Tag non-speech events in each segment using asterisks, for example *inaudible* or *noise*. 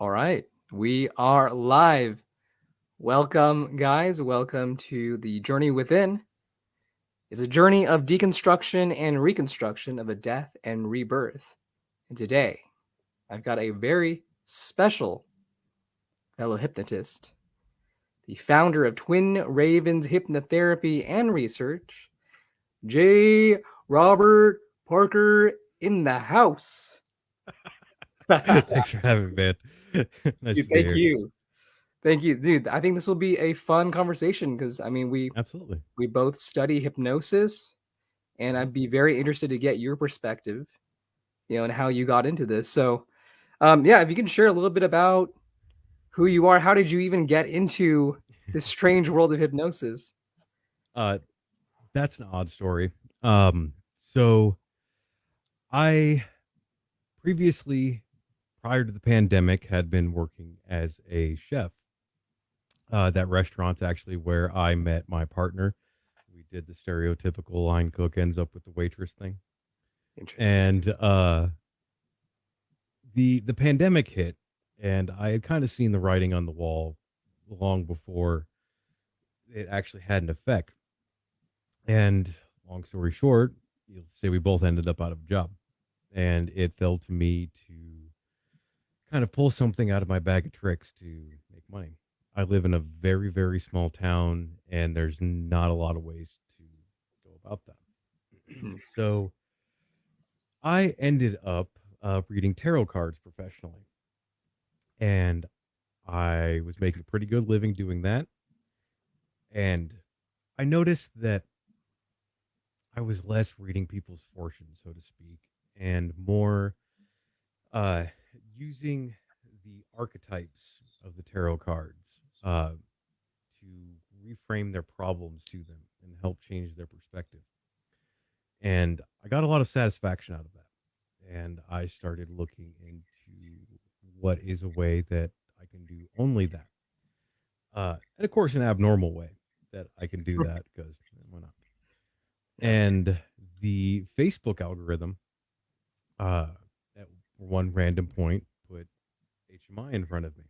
All right, we are live. Welcome, guys. Welcome to the Journey Within. It's a journey of deconstruction and reconstruction of a death and rebirth. And today, I've got a very special fellow hypnotist, the founder of Twin Ravens Hypnotherapy and Research, J. Robert Parker in the house. *laughs* Thanks for having me, man. *laughs* nice Dude, thank you. Thank you, dude. I think this will be a fun conversation because I mean we absolutely we both study hypnosis, and I'd be very interested to get your perspective, you know, and how you got into this. So, um, yeah, if you can share a little bit about who you are, how did you even get into this strange world of hypnosis? *laughs* Uh, that's an odd story. Um, so I previously prior to the pandemic, had been working as a chef. Uh, that restaurant's actually where I met my partner. We did the stereotypical line cook ends up with the waitress thing. Interesting. And uh, the the pandemic hit, and I had kind of seen the writing on the wall long before it actually had an effect. And long story short, you'll say we both ended up out of a job, and it fell to me to kind of pull something out of my bag of tricks to make money. I live in a very, very small town, and there's not a lot of ways to go about that. Hmm. so I ended up uh, reading tarot cards professionally, and I was making a pretty good living doing that. And I noticed that I was less reading people's fortunes, so to speak, and more uh, using the archetypes of the tarot cards uh, to reframe their problems to them and help change their perspective. And I got a lot of satisfaction out of that. And I started looking into what is a way that I can do only that. Uh, and of course, an abnormal way that I can do that because why not? And the Facebook algorithm, uh, one random point, put HMI in front of me.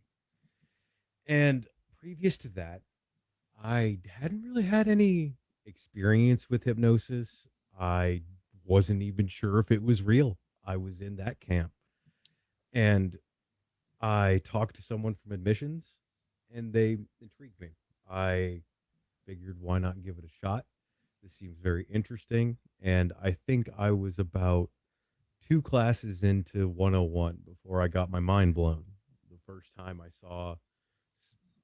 And previous to that, I hadn't really had any experience with hypnosis. I wasn't even sure if it was real. I was in that camp. And I talked to someone from admissions and they intrigued me. I figured why not give it a shot? This seems very interesting. And I think I was about two classes into 101 before I got my mind blown. The first time I saw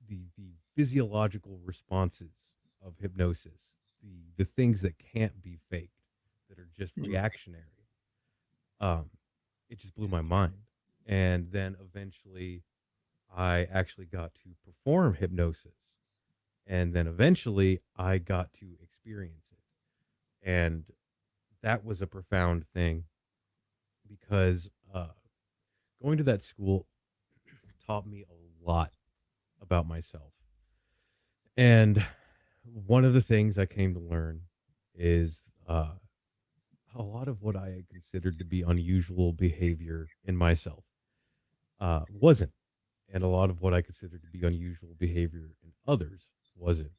the the physiological responses of hypnosis, the the things that can't be faked, that are just mm-hmm. reactionary. Um, it just blew my mind. And then eventually, I actually got to perform hypnosis, and then eventually, I got to experience it, and that was a profound thing because uh, going to that school taught me a lot about myself. And one of the things I came to learn is uh, a lot of what I considered to be unusual behavior in myself uh, wasn't. And a lot of what I considered to be unusual behavior in others wasn't.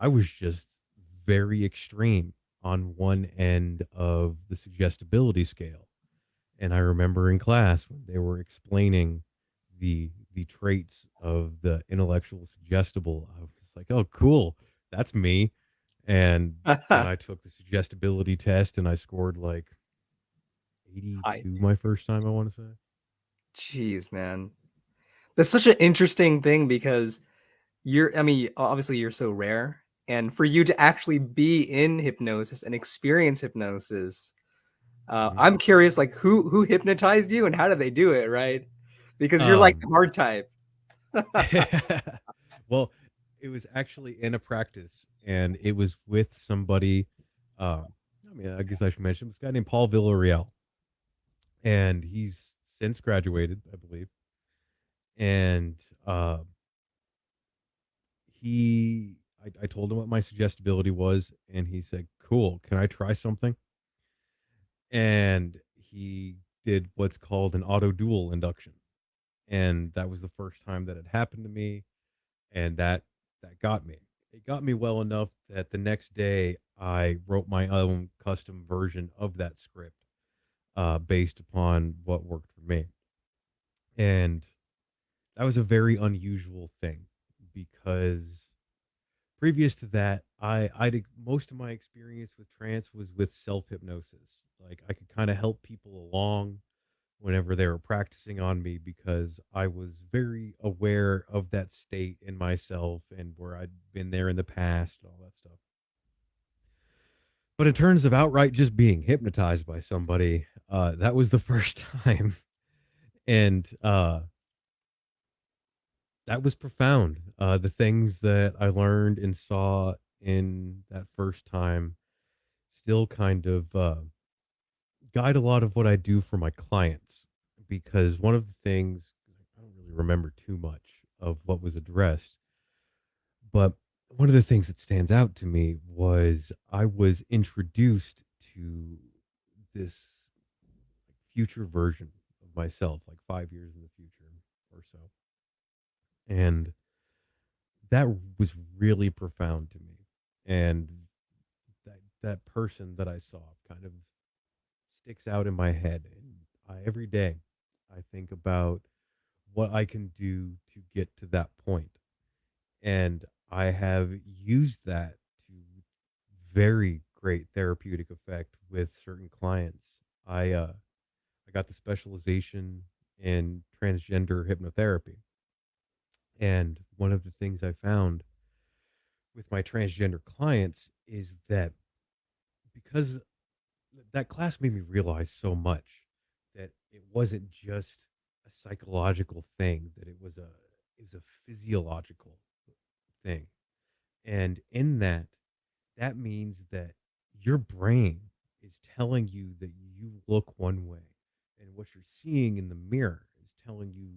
I was just very extreme on one end of the suggestibility scale. And I remember in class when they were explaining the the traits of the intellectual suggestible, I was like, "Oh, cool, that's me." And *laughs* I took the suggestibility test, and I scored like eighty-two my first time. I want to say. Jeez, man, that's such an interesting thing because you're. I mean, obviously, you're so rare, and for you to actually be in hypnosis and experience hypnosis uh, mm-hmm. I'm curious, like who who hypnotized you and how did they do it, right? Because you're um, like the hard type. *laughs* *laughs* well, it was actually in a practice, and it was with somebody. Um, I mean, I guess I should mention this guy named Paul Villarreal, and he's since graduated, I believe. And uh, he, I, I told him what my suggestibility was, and he said, "Cool, can I try something?" And he did what's called an auto dual induction. and that was the first time that it happened to me, and that that got me. It got me well enough that the next day I wrote my own custom version of that script uh, based upon what worked for me, and that was a very unusual thing because previous to that, I I did most of my experience with trance was with self hypnosis. Like I could kind of help people along whenever they were practicing on me because I was very aware of that state in myself and where I'd been there in the past and all that stuff. But in terms of outright just being hypnotized by somebody, uh, that was the *laughs* first time, and uh, that was profound. Uh, the things that I learned and saw in that first time still kind of uh, guide a lot of what I do for my clients because one of the things I don't really remember too much of what was addressed, but one of the things that stands out to me was I was introduced to this future version of myself, like five years in the future or so. And that was really profound to me. And that that person that I saw kind of sticks out in my head. And I, every day I think about what I can do to get to that point. And I have used that to very great therapeutic effect with certain clients. I uh, I got the specialization in transgender hypnotherapy. And one of the things I found with my transgender clients is that because that class made me realize so much that it wasn't just a psychological thing, that it was a it was a physiological thing. And in that, that means that your brain is telling you that you look one way and what you're seeing in the mirror is telling you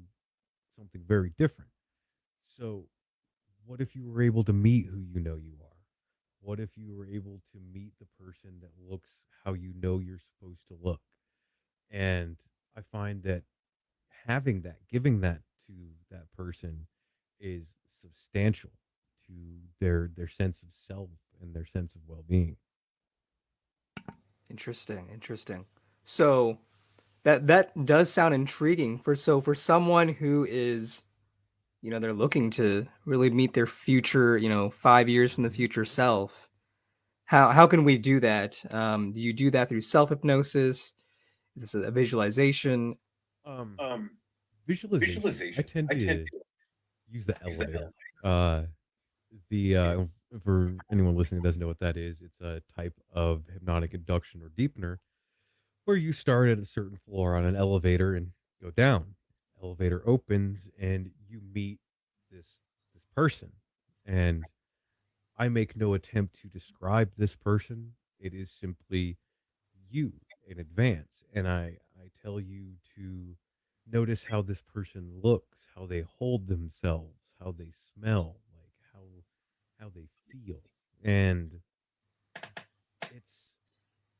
something very different. So, what if you were able to meet who you know you are? What if you were able to meet the person that looks how you know you're supposed to look? And I find that having that, giving that to that person is substantial to their their sense of self and their sense of well-being. Interesting, interesting. So that that does sound intriguing for so for someone who is you know they're looking to really meet their future you know five years from the future self. How how can we do that? Um, do you do that through self hypnosis is this a visualization? Um, um visualization, visualization. i tend to, I tend to use the elevator the, uh the uh for anyone listening that doesn't know what that is it's a type of hypnotic induction or deepener where you start at a certain floor on an elevator and go down elevator opens and you meet this this person. And i make no attempt to describe this person. It is simply you in advance. And i i tell you to notice how this person looks how they hold themselves how they smell like how how they feel. And it's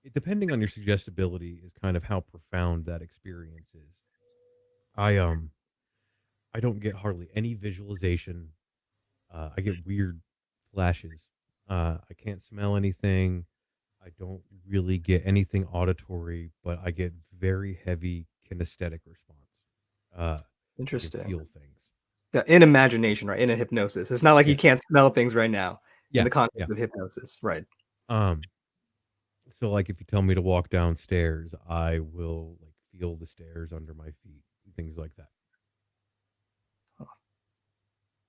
it, depending on your suggestibility is kind of how profound that experience is I um I don't get hardly any visualization. Uh, I get weird flashes. Uh, I can't smell anything. I don't really get anything auditory, but I get very heavy kinesthetic response. Uh, Interesting. feel things. Yeah, in imagination, right? In a hypnosis. It's not like yeah. you can't smell things right now. Yeah. In the context yeah. of hypnosis, right? Um. So, like, if you tell me to walk downstairs, I will like feel the stairs under my feet things like that.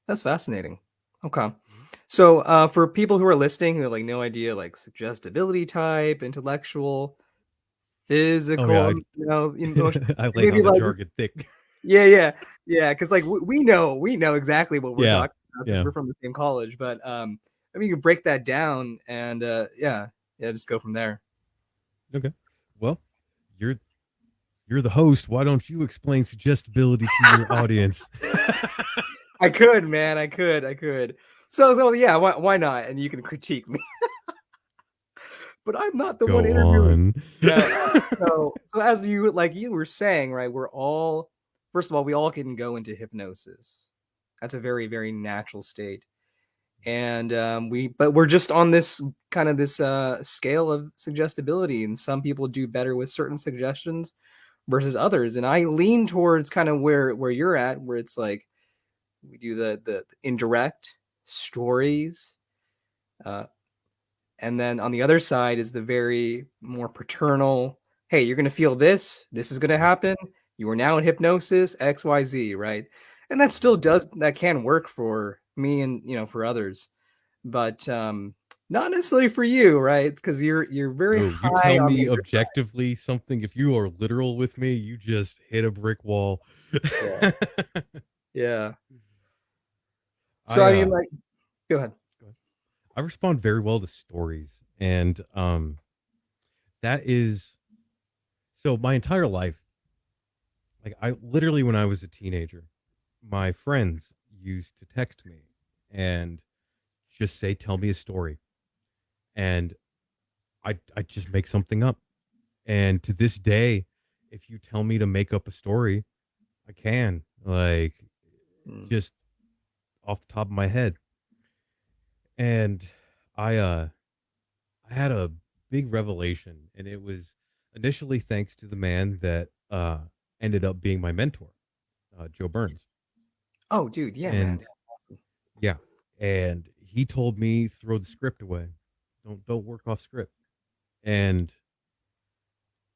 That's fascinating. Okay. Mm-hmm. So uh, for people who are listening who have like no idea like suggestibility type, intellectual, physical, oh, yeah, I, you know, emotional, *laughs* I like maybe like jargon thick. Yeah, yeah, yeah. Because like we, we, know we know exactly what we're yeah, talking about because yeah. we're from the same college. But um, I mean, you can break that down and uh, yeah, yeah, just go from there. Okay. Well, you're you're the host. Why don't you explain suggestibility to your *laughs* audience? I could, man. I could. I could. So, so yeah. Why, why not? And you can critique me. *laughs* but I'm not the Go one interviewing. Yeah, *laughs* so, so as you like you were saying, right? We're all first of all, we all can go into hypnosis. That's a very, very natural state. And um, we, but we're just on this kind of this uh, scale of suggestibility, and some people do better with certain suggestions versus others. And I lean towards kind of where where you're at, where it's like we do the the indirect stories, uh, and then on the other side is the very more paternal. Hey, you're gonna feel this. This is gonna happen. You are now in hypnosis. X, Y, Z. Right and that still does that can work for me and you know for others but um not necessarily for you right because you're you're very No, you tell me objectively something. If you are literal with me, you just hit a brick wall. yeah *laughs* yeah so I i mean uh, like go ahead go ahead. I respond very well to stories, and um, that is so. My entire life, like I literally, when I was a teenager, my friends used to text me and just say, "Tell me a story," and I I just make something up. And to this day, if you tell me to make up a story, I can like Mm. just off the top of my head. And I uh I had a big revelation and it was initially thanks to the man that uh ended up being my mentor, uh Joe Burns. oh dude yeah man And yeah, and he told me throw the script away. Don't don't work off script. And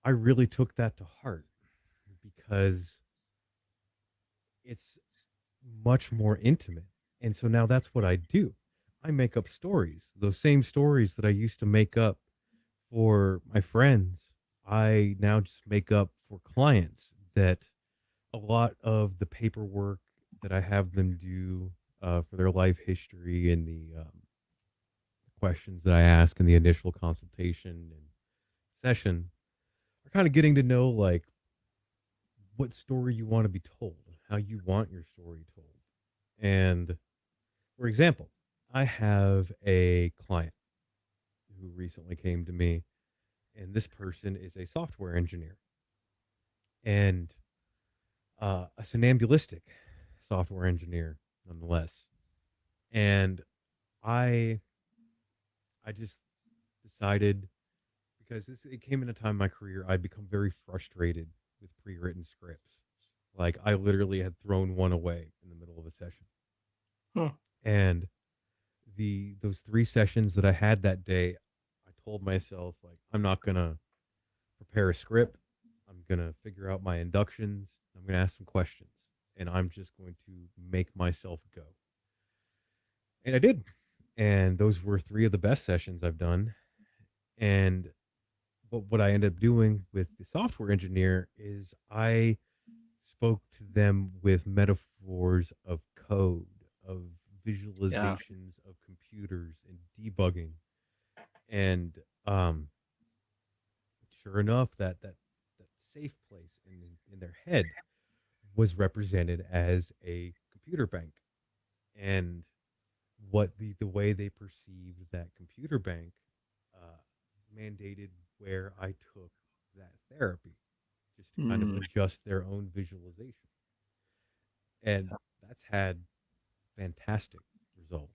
I really took that to heart because it's much more intimate. And so now that's what I do. I make up stories, those same stories that I used to make up for my friends. I now just make up for clients that a lot of the paperwork that I have them do uh, for their life history and the um, questions that I ask in the initial consultation and session are kind of getting to know like what story you want to be told, how you want your story told. And for example, I have a client who recently came to me, and this person is a software engineer and uh, a somnambulistic software engineer, nonetheless. And I, I just decided because this it came in a time in my career I'd become very frustrated with pre-written scripts. Like I literally had thrown one away in the middle of a session. Hmm. And the those three sessions that I had that day, I told myself like I'm not gonna prepare a script. I'm gonna figure out my inductions. I'm gonna ask some questions, and I'm just going to make myself go. And I did. And those were three of the best sessions I've done. And but what I ended up doing with the software engineer is I spoke to them with metaphors of code, of yeah visualizations of computers and debugging. And um, sure enough, that that that safe place in in their head was represented as a computer bank, and what the the way they perceived that computer bank uh, mandated where I took that therapy, just to kind of Mm. adjust their own visualization, and that's had fantastic results.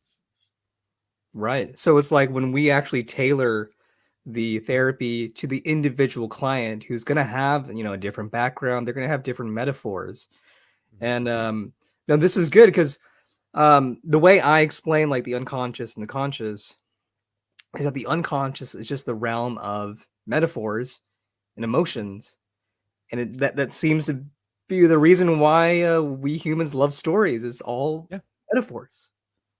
right so it's like when we actually tailor the therapy to the individual client who's going to have you know a different background they're going to have different metaphors Mhm. and um now this is good because um the way i explain like the unconscious and the conscious is that the unconscious is just the realm of metaphors and emotions and it, that that seems to be the reason why uh, we humans love stories it's all Yeah, metaphors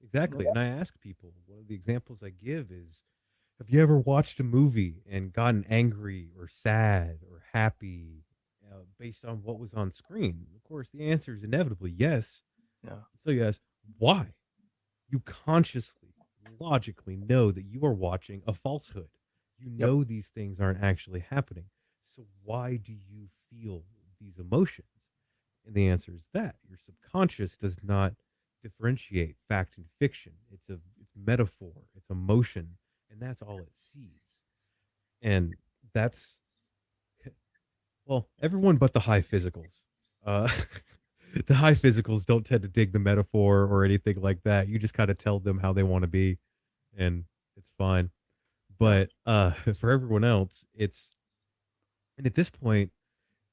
exactly. And I ask people, one of the examples I give is, have you ever watched a movie and gotten angry or sad or happy uh, based on what was on screen? Of course, the answer is inevitably yes. yeah So you ask, why? You consciously, logically know that you are watching a falsehood. You yep know these things aren't actually happening. So why do you feel these emotions? And the answer is that your subconscious does not differentiate fact and fiction. It's a it's metaphor, it's emotion, and that's all it sees. And that's well, everyone but the high physicals. Uh, *laughs* *laughs* the high physicals don't tend to dig the metaphor or anything like that. You just kind of tell them how they want to be, and it's fine. But uh, *laughs* for everyone else, it's and at this point,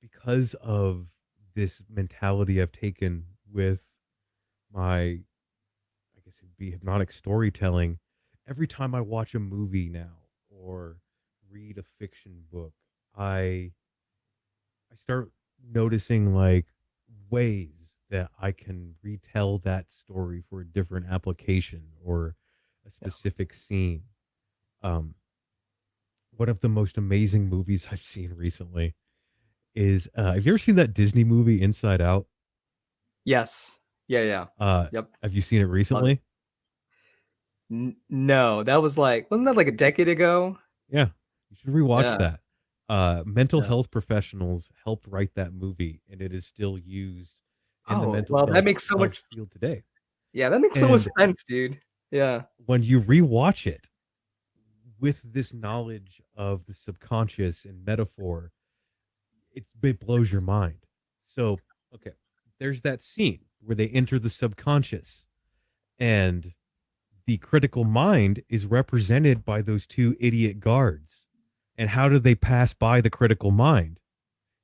because of this mentality I've taken with my, I guess it'd be hypnotic storytelling, every time I watch a movie now or read a fiction book, I I start noticing like ways that I can retell that story for a different application or a Yeah. specific scene. Um, one of the most amazing movies I've *laughs* seen recently is uh, have you ever seen that Disney movie Inside Out? Yes. Yeah, yeah. Uh, Yep. have you seen it it. recently? N- no, that was like wasn't that like a decade ago? Yeah, you should rewatch Yeah. that. Uh, mental Yeah. health professionals helped write that movie, and it is still used in the Oh, mental well, that health makes so much field today. Yeah, that makes so much sense, dude. Yeah. when you rewatch it with this knowledge of the subconscious and metaphor, it, it blows your mind. So, okay, there's that scene where they enter the subconscious, and the critical mind is represented by those two idiot guards. And how do they pass by the critical mind?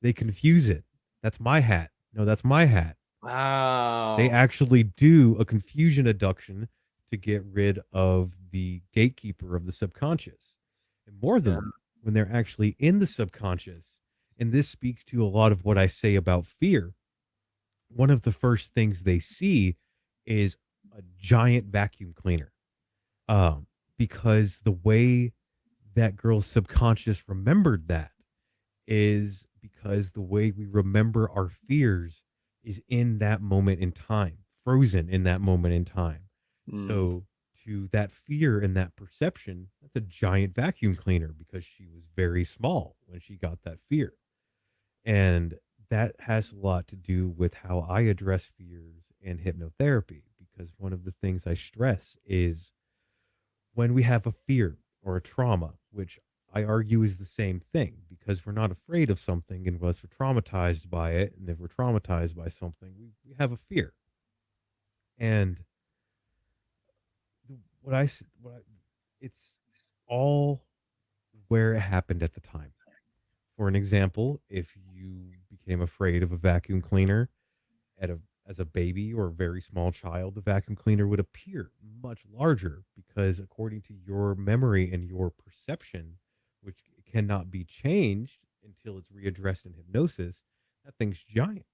They confuse it. That's my hat. No, that's my hat. Wow. They actually do a confusion induction to get rid of the gatekeeper of the subconscious. And more than Yeah. that, when they're actually in the subconscious, and this speaks to a lot of what I say about fear, one of the first things they see is a giant vacuum cleaner. Um, because the way that girl's subconscious remembered that is because the way we remember our fears is in that moment in time, frozen in that moment in time. Mm. So to that fear and that perception, that's a giant vacuum cleaner because she was very small when she got that fear. And that has a lot to do with how I address fears and hypnotherapy because one of the things I stress is when we have a fear or a trauma, which I argue is the same thing because we're not afraid of something unless we're traumatized by it. And if we're traumatized by something, we, we have a fear. And what I, what I, it's all where it happened at the time. For an example, if you became afraid of a vacuum cleaner at a as a baby or a very small child, the vacuum cleaner would appear much larger because according to your memory and your perception, which cannot be changed until it's readdressed in hypnosis, that thing's giant.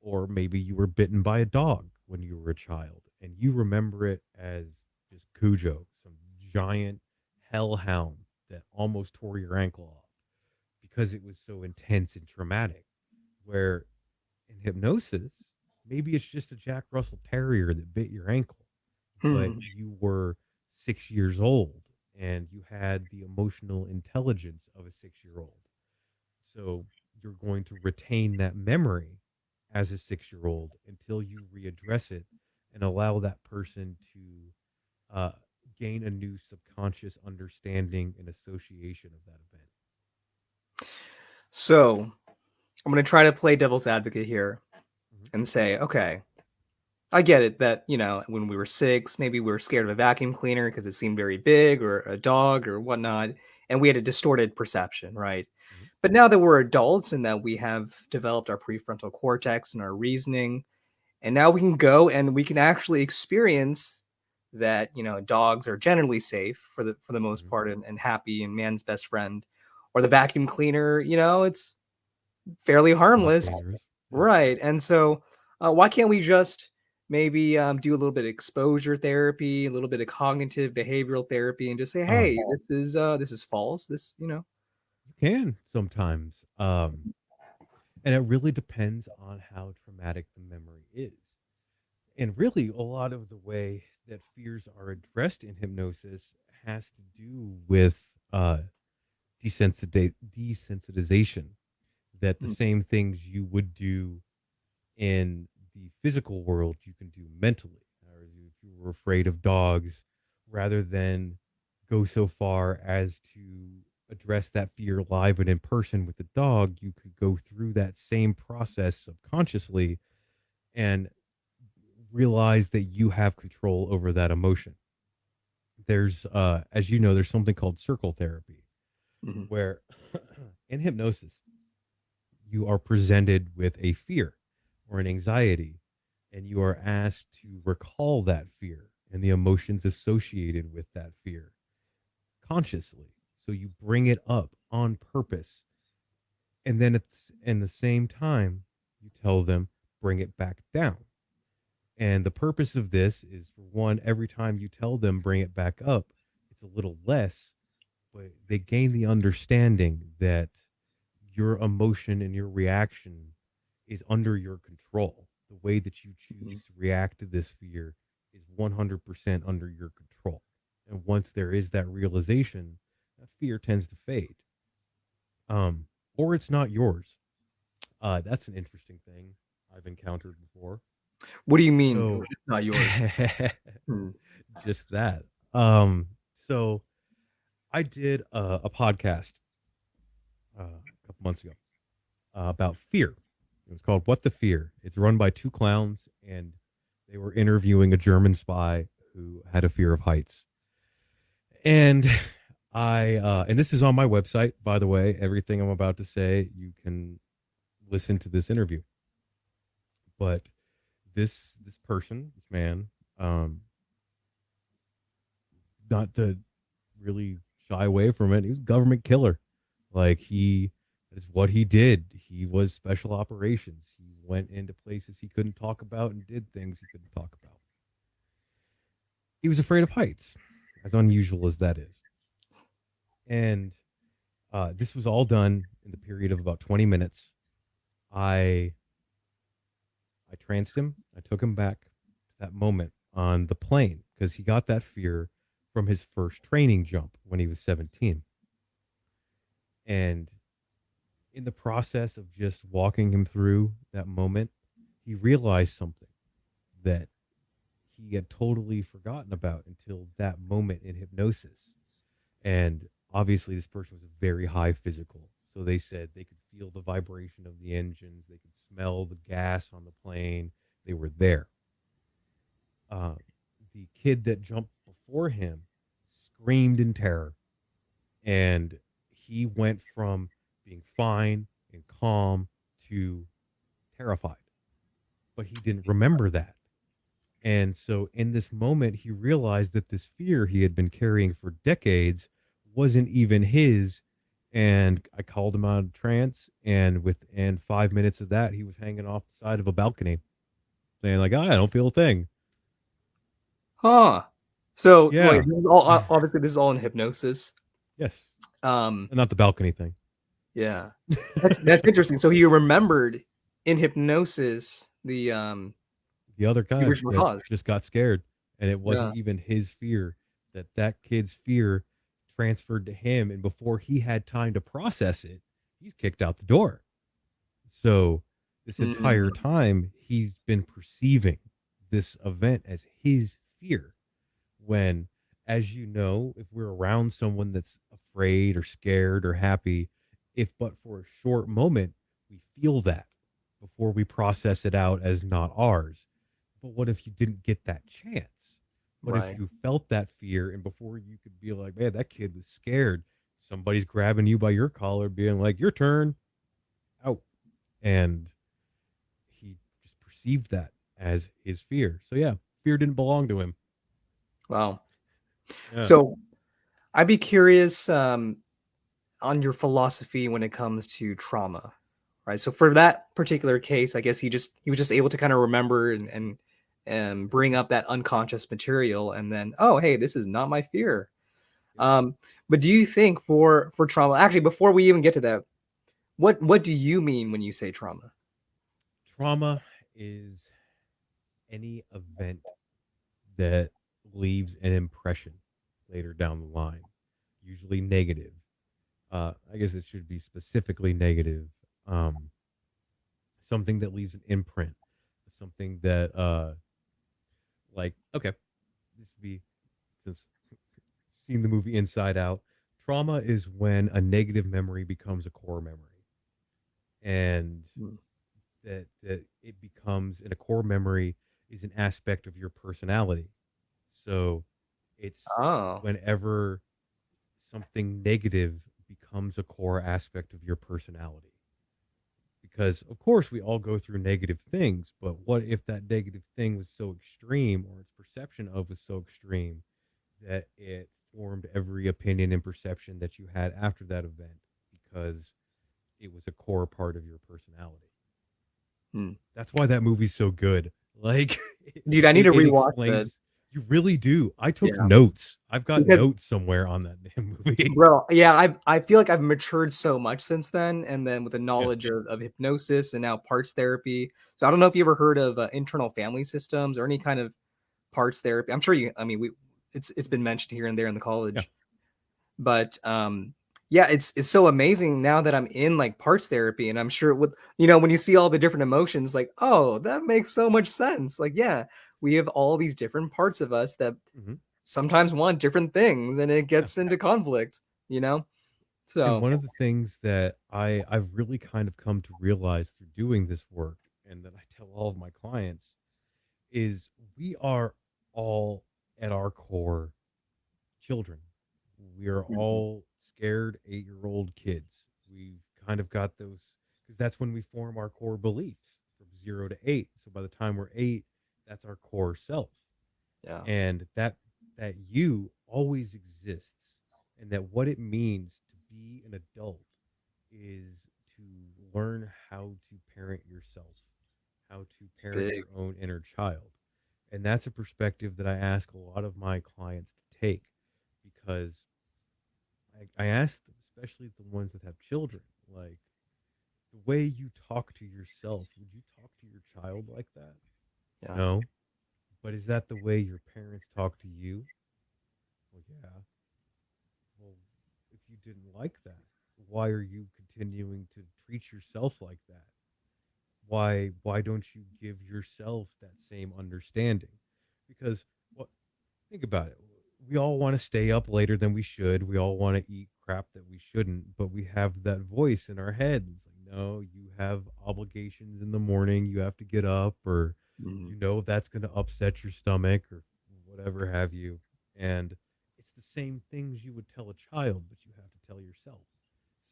Or maybe you were bitten by a dog when you were a child and you remember it as just Cujo, some giant hellhound that almost tore your ankle off because it was so intense and traumatic. Where in hypnosis, maybe it's just a Jack Russell Terrier that bit your ankle, but Hmm. you were six years old and you had the emotional intelligence of a six year old. So you're going to retain that memory as a six year old until you readdress it and allow that person to uh, gain a new subconscious understanding and association of that event. So I'm gonna try to play devil's advocate here. And say, okay, I get it that you know when we were six, maybe we were scared of a vacuum cleaner because it seemed very big, or a dog, or whatnot, and we had a distorted perception, right? Mhm. But now that we're adults and that we have developed our prefrontal cortex and our reasoning, and now we can go and we can actually experience that you know dogs are generally safe for the for the most Mhm. part and, and happy and man's best friend, or the vacuum cleaner, you know, it's fairly harmless. Right. And so, uh, why can't we just maybe um, do a little bit of exposure therapy, a little bit of cognitive behavioral therapy, and just say, Um, "Hey, this is uh, this is false. This, you know." you can sometimes. Um, and it really depends on how traumatic the memory is. And really, a lot of the way that fears are addressed in hypnosis has to do with uh, desensitiza- desensitization. That the Mm, same things you would do in the physical world, you can do mentally. Or if you were afraid of dogs, rather than go so far as to address that fear live and in person with the dog, you could go through that same process subconsciously and realize that you have control over that emotion. There's, uh, as you know, there's something called circle therapy, Mhm. where *coughs* in hypnosis, you are presented with a fear or an anxiety, and you are asked to recall that fear and the emotions associated with that fear consciously. So you bring it up on purpose. And then at the, in the same time, you tell them, bring it back down. And the purpose of this is for one, every time you tell them, bring it back up, it's a little less, but they gain the understanding that your emotion and your reaction is under your control. The way that you choose Mhm. to react to this fear is 100% under your control. And once there is that realization, that fear tends to fade. Um, or it's not yours. Uh, that's an interesting thing I've encountered before. What do you mean? So- it's not yours. *laughs* Hmm. just that. Um, so I did a, a podcast uh, couple months ago uh, about fear. It was called "What the Fear." It's run by two clowns, and they were interviewing a German spy who had a fear of heights. And I, uh, and this is on my website, by the way. Everything I'm about to say, you can listen to this interview. But this this person, this man, um, not to really shy away from it. He was government killer. Like he is what he did. He was special operations. He went into places he couldn't talk about and did things he couldn't talk about. He was afraid of heights, as unusual as that is. And uh, this was all done in the period of about 20 minutes. I I tranced him. I took him back to that moment on the plane because he got that fear from his first training jump when he was 17. And in the process of just walking him through that moment, he realized something that he had totally forgotten about until that moment in hypnosis. And obviously, this person was very high physical. So they said they could feel the vibration of the engines, they could smell the gas on the plane, they were there. Uh, the kid that jumped before him screamed in terror. And he went from being fine and calm to terrified. But he didn't remember that. And so in this moment, he realized that this fear he had been carrying for decades wasn't even his. And I called him out of trance. And within five minutes of that, he was hanging off the side of a balcony saying, like, "Ah, I don't feel a thing. Huh. So Yeah. wait, all, *sighs* obviously this is all in hypnosis. Yes. Um, Not the balcony thing. Yeah, that's that's interesting. So he remembered in hypnosis the um the other guy original cause. just got scared and it wasn't even his fear that that kid's fear transferred to him and before he had time to process it he's kicked out the door so this entire time he's been perceiving this event as his fear when as you know if we're around someone that's afraid or scared or happy if but for a short moment we feel that before we process it out as not ours but what if you didn't get that chance? What Right. if you felt that fear and before you could be like, man, that kid was scared, somebody's grabbing you by your collar, being like, your turn, out. And he just perceived that as his fear. So, yeah, fear didn't belong to him. Wow. Yeah. So I'd be curious um, on your philosophy when it comes to trauma, right? So for that particular case, I guess he just he was just able to kind of remember and and and bring up that unconscious material, and then oh hey, this is not my fear. Um, but do you think for for trauma, actually, before we even get to that, what what do you mean when you say trauma? trauma is any event that leaves an impression later down the line, usually negative. Uh, I guess it should be specifically negative. Um, something that leaves an imprint, something that, uh, like, okay, this would be since *laughs* seen the movie Inside Out. Trauma is when a negative memory becomes a core memory, and Hmm. that that it becomes and a core memory is an aspect of your personality. So it's Oh, whenever something negative becomes a core aspect of your personality. Because of course we all go through negative things, but what if that negative thing was so extreme or its perception of was so extreme that it formed every opinion and perception that you had after that event because it was a core part of your personality. hmm. That's why that movie's so good. *laughs* Like dude, I need to rewatch explains you really do. I took Yeah, notes. I've got because notes somewhere on that damn *laughs* movie. bro, yeah, I I feel like I've matured so much since then, and then with the Yeah. knowledge of, of hypnosis and now parts therapy. So I don't know if you ever heard of uh, internal family systems or any kind of parts therapy. I'm sure you. I mean, we it's it's been mentioned here and there in the Yeah. college, but um, yeah, it's it's so amazing now that I'm in like parts therapy, and I'm sure with you know when you see all the different emotions, like oh, that makes so much sense. Like yeah, we have all these different parts of us that Mhm. sometimes want different things, and it gets into conflict. You know, And so one of the things that I I've really kind of come to realize through doing this work and that I tell all of my clients is we are all at our core children. We are Mhm. all scared 8-year-old kids. We've kind of got those because that's when we form our core beliefs from 0 to 8. So by the time we're 8, that's our core self. yeah, and that that you always exists and that what it means to be an adult is to learn how to parent yourself how to parent big. your own inner child and that's a perspective that i ask a lot of my clients to take because i, I ask them especially the ones that have children like the way you talk to yourself would you talk to your child like that Yeah, no but is that the way your parents talk to you Well, yeah. Well, if you didn't like that, why are you continuing to treat yourself like that? Why why don't you give yourself that same understanding? Because what think about it. We all want to stay up later than we should. We all want to eat crap that we shouldn't, but we have that voice in our heads. Like, no, you have obligations in the morning. You have to get up or Mhm. you know that's going to upset your stomach or whatever have you and it's the same things you would tell a child but you have to tell yourself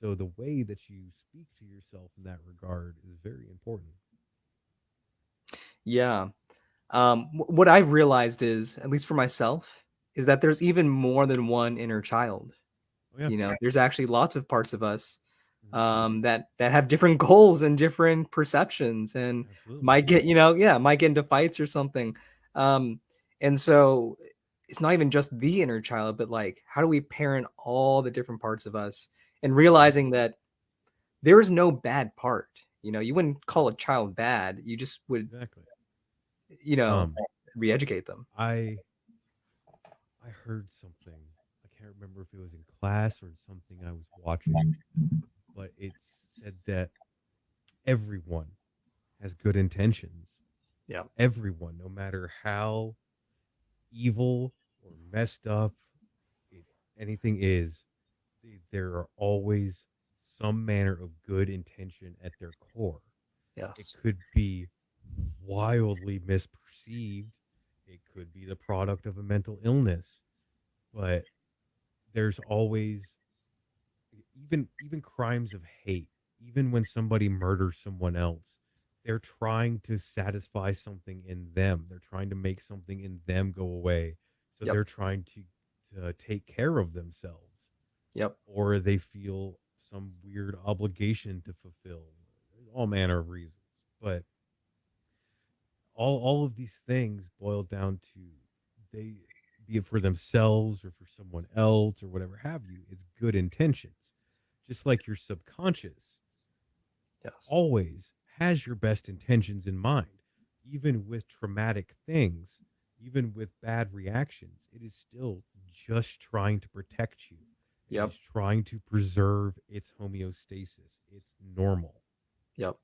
so the way that you speak to yourself in that regard is very important yeah. Um, what I've realized is, at least for myself, is that there's even more than one inner child. oh yeah You know, there's actually lots of parts of us Mhm. um, that that have different *laughs* goals and different perceptions, and absolutely might get you know, yeah, might get into fights or something. Um, and so it's not even just the inner child, but like, how do we parent all the different parts of us and realizing that there is no bad part. You know, you wouldn't call a child bad. You just would, exactly you know, um re-educate them. i i heard something i can't remember if it was in class or something i was watching but it said that everyone has good intentions Yeah. everyone no matter how evil or messed up it, anything is, th- there are always some manner of good intention at their core. Yes. It could be wildly misperceived. It could be the product of a mental illness, but there's always even even crimes of hate. Even when somebody murders someone else, they're trying to satisfy something in them. They're trying to make something in them go away. So Yep. they're trying to, to take care of themselves Yep. or they feel some weird obligation to fulfill. There's all manner of reasons. But all all of these things boil down to they be it for themselves or for someone else or whatever have you, it's good intentions. Just like your subconscious Yes. always has your best intentions in mind, even with traumatic things, even with bad reactions. It is still just trying to protect you. Yep. is trying to preserve its homeostasis. It's normal. Yep.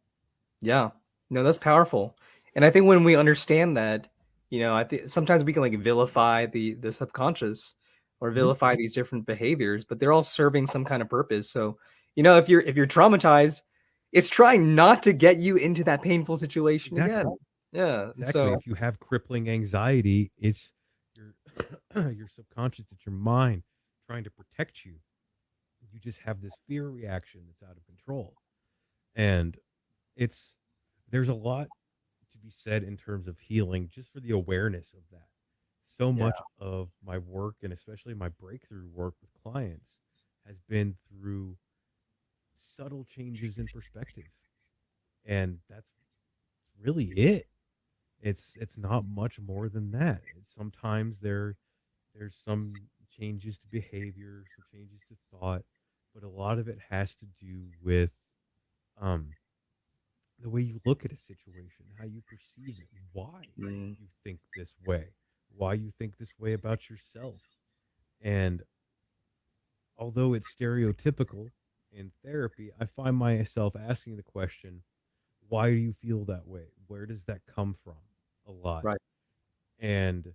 Yeah. No, that's powerful. And I think when we understand that, you know, I think sometimes we can like vilify the the subconscious or Mhm. vilify these different behaviors, but they're all serving some kind of purpose. So, you know, if you're if you're traumatized, it's trying not to get you into that painful situation Exactly. again. Yeah. Exactly. So If you have crippling anxiety, it's your *clears throat* your subconscious, it's your mind trying to protect you. You just have this fear reaction that's out of control. And it's there's a lot be said in terms of healing just for the awareness of that. So yeah. much of my work and especially my breakthrough work with clients has been through subtle changes in perspective. And that's really it. It's it's not much more than that. Sometimes there there's some changes to behavior, some changes to thought, but a lot of it has to do with um the way you look at a situation, how you perceive it, why Mm, you think this way, why you think this way about yourself. And although it's stereotypical in therapy, I find myself asking the question, why do you feel that way? Where does that come from? A lot. right. And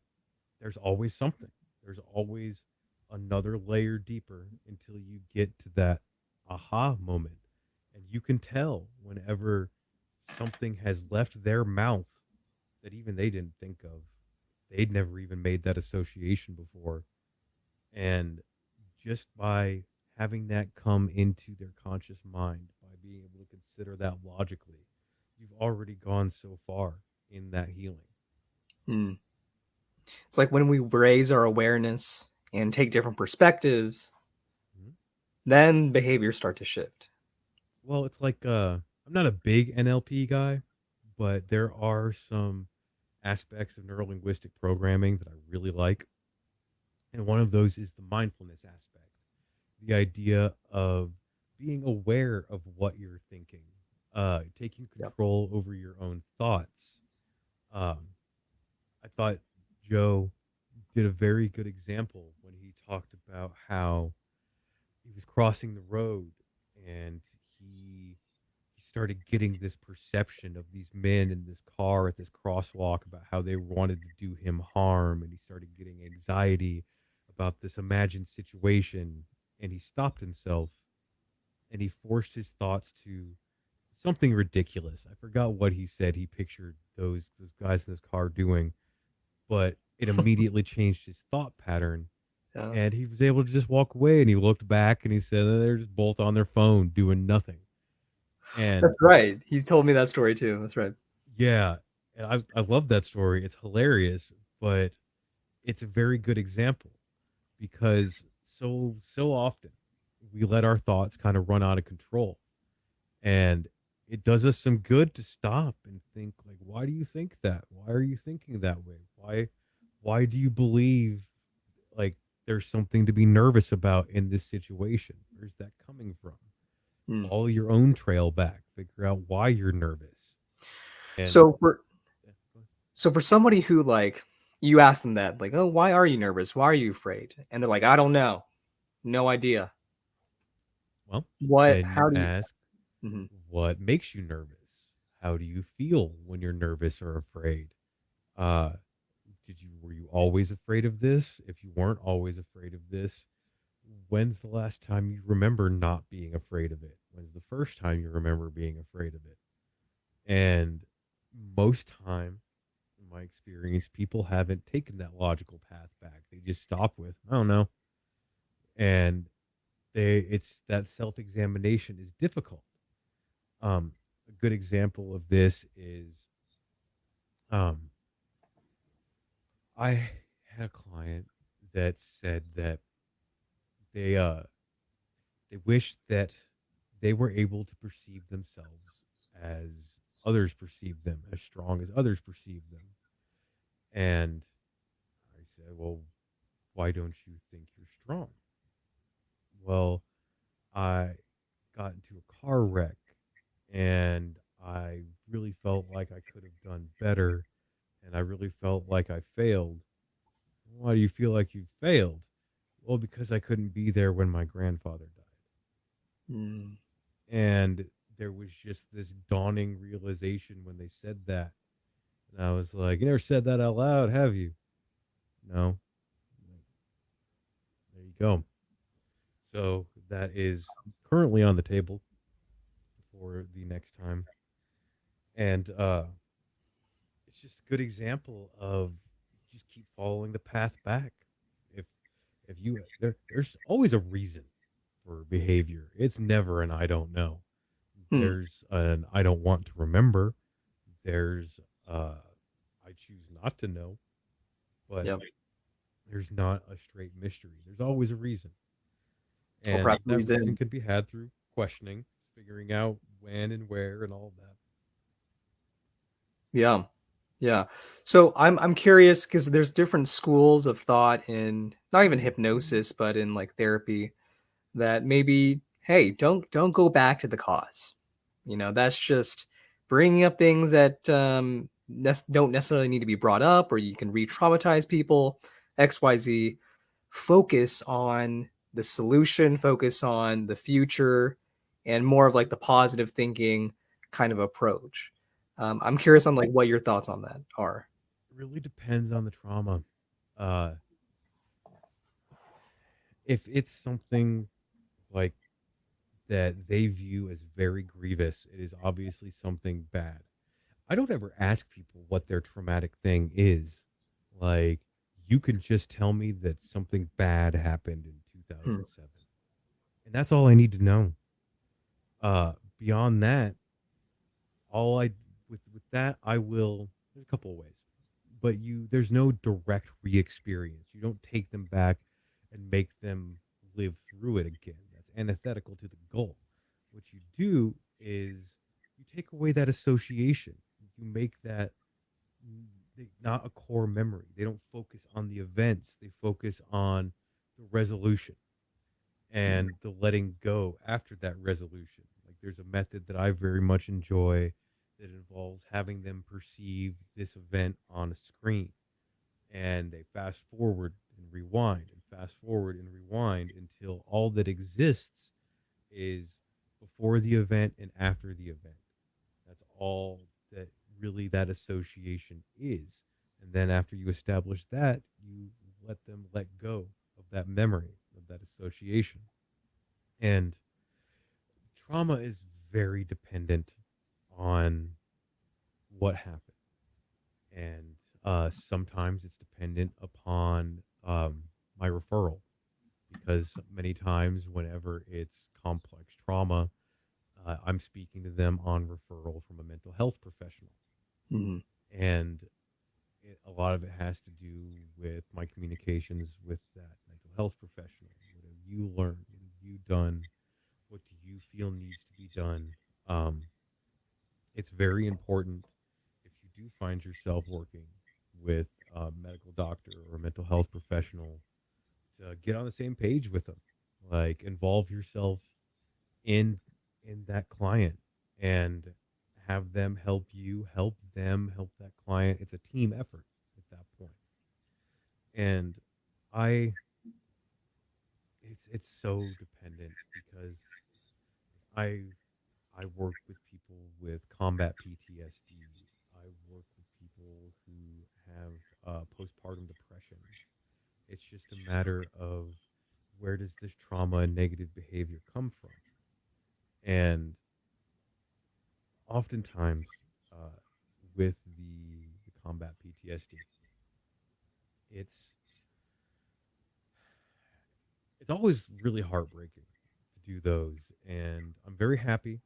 there's always something. There's always another layer deeper until you get to that aha moment. And you can tell whenever something has left their mouth that even they didn't think of. They'd never even made that association before. And just by having that come into their conscious mind, by being able to consider that logically, you've already gone so far in that healing. Mm. It's like when we raise our awareness and take different perspectives, Mhm. then behaviors start to shift. Well, it's like uh, I'm not a big NLP guy, but there are some aspects of neurolinguistic programming that I really like. And one of those is the mindfulness aspect, the idea of being aware of what you're thinking, uh, taking Yep. control over your own thoughts. Um, I thought Joe did a very good example when he talked about how he was crossing the road and started getting this perception of these men in this car at this crosswalk about how they wanted to do him harm and he started getting anxiety about this imagined situation and he stopped himself and he forced his thoughts to something ridiculous. I forgot what he said he pictured those those guys in his car doing, but it *laughs* immediately changed his thought pattern Yeah. and he was able to just walk away and he looked back and he said "Oh, they're just both on their phone doing nothing. And That's right. He's told me that story too. That's right. yeah, and I I love that story. It's hilarious, but it's a very good example because so so often we let our thoughts kind of run out of control. And it does us some good to stop and think like why do you think that? Why are you thinking that way? Why why do you believe like there's something to be nervous about in this situation? Where's that coming from? Mm. Follow your own trail back. Figure out why you're nervous. And So for yeah, go ahead. so for somebody who like you ask them that, like, oh, why are you nervous? Why are you afraid? And they're like, I don't know. No idea. well, What how do you ask Mhm. what makes you nervous? How do you feel when you're nervous or afraid? Uh, did you were you always afraid of this? If you weren't always afraid of this, when's the last time you remember not being afraid of it? When's the first time you remember being afraid of it? And most time, in my experience, people haven't taken that logical path back. They just stop with, I don't know. And they it's that self-examination is difficult. Um, a good example of this is um, I had a client that said that they uh they wish that they were able to perceive themselves as others perceive them, as strong as others perceive them. And I said, Well, why don't you think you're strong? Well, I got into a car wreck and I really felt like I could have done better and I really felt like I failed. Why do you feel like you failed? Well, because I couldn't be there when my grandfather died. Mm. And there was just this dawning realization when they said that. And I was like, You never said that out loud, have you? No. There you go. So that is currently on the table for the next time. And uh, it's just a good example of just keep following the path back. If if you there, there's always a reason for behavior. It's never an I don't know. Hmm. There's an I don't want to remember. There's uh, I choose not to know. But Yep. there's not a straight mystery. There's always a reason. And that reason can be had through questioning, figuring out when and where and all of that. Yeah. Yeah. So I'm I'm curious because there's different schools of thought in not even hypnosis, but in like therapy that maybe, hey, don't don't go back to the cause. You know, that's just bringing up things that um, don't necessarily need to be brought up, or you can re-traumatize people. X, Y, Z. Focus on the solution. Focus on the future, and more of like the positive thinking kind of approach. Um, I'm curious on like what your thoughts on that are. It really depends on the trauma. Uh, if it's something like that they view as very grievous, it is obviously something bad. I don't ever ask people what their traumatic thing is. Like, you can just tell me that something bad happened in 2007. And that's all I need to know. Uh, beyond that, all I with with that I will. There's a couple of ways, but you there's no direct re-experience. You don't take them back and make them live through it again. Antithetical to the goal. What you do is you take away that association. You make that not a core memory. They don't focus on the events. They focus on the resolution and mm-hmm. the letting go after that resolution. Like there's a method that I very much enjoy that involves having them perceive this event on a screen and they fast forward and rewind fast forward and rewind until all that exists is before the event and after the event. That's all that really that association is. And then after you establish that, you let them let go of that memory, of that association. And trauma is very dependent on what happened. And uh, sometimes it's dependent upon um, my referral because many times, whenever it's complex trauma, uh, I'm speaking to them on referral from a mental health professional. Mhm. And it, a lot of it has to do with my communications with that mental health professional. What have you learned? What have you done? What do you feel needs to be done? Um, it's very important if you do find yourself working with a medical doctor or a mental health professional to get on the same page with them. Like involve yourself in in that client and have them help you, help them, help that client. It's a team effort at that point. And I it's it's so dependent because I I work with people with combat PTSD. I work with people who have uh, postpartum depression. It's just a matter of where does this trauma and negative behavior come from? And oftentimes, uh, with the, the combat PTSD, it's it's always really heartbreaking to do those, and I'm very happy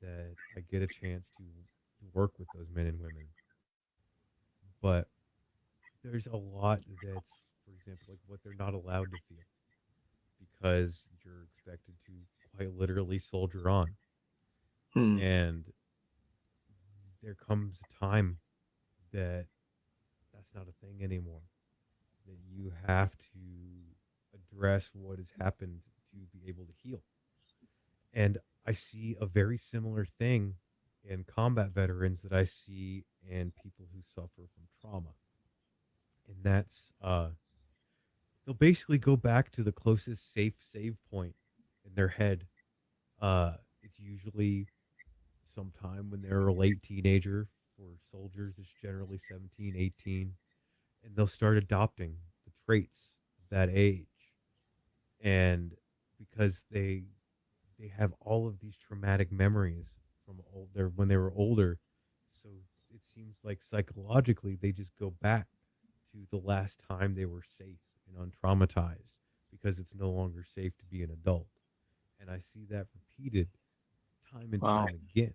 that I get a chance to, to work with those men and women. But there's a lot that's, for example, like what they're not allowed to feel because you're expected to quite literally soldier on. Hmm. And there comes a time that that's not a thing anymore. That you have to address what has happened to be able to heal. And I see a very similar thing in combat veterans that I see in people who suffer from trauma. And that's uh, they'll basically go back to the closest safe save point in their head. Uh, it's usually sometime when they're a late teenager. For soldiers, it's generally 17, 18. And they'll start adopting the traits of that age. And because they they have all of these traumatic memories from older when they were older. So it seems like psychologically they just go back to the last time they were safe and untraumatized because it's no longer safe to be an adult. And I see that repeated time and Wow. time again.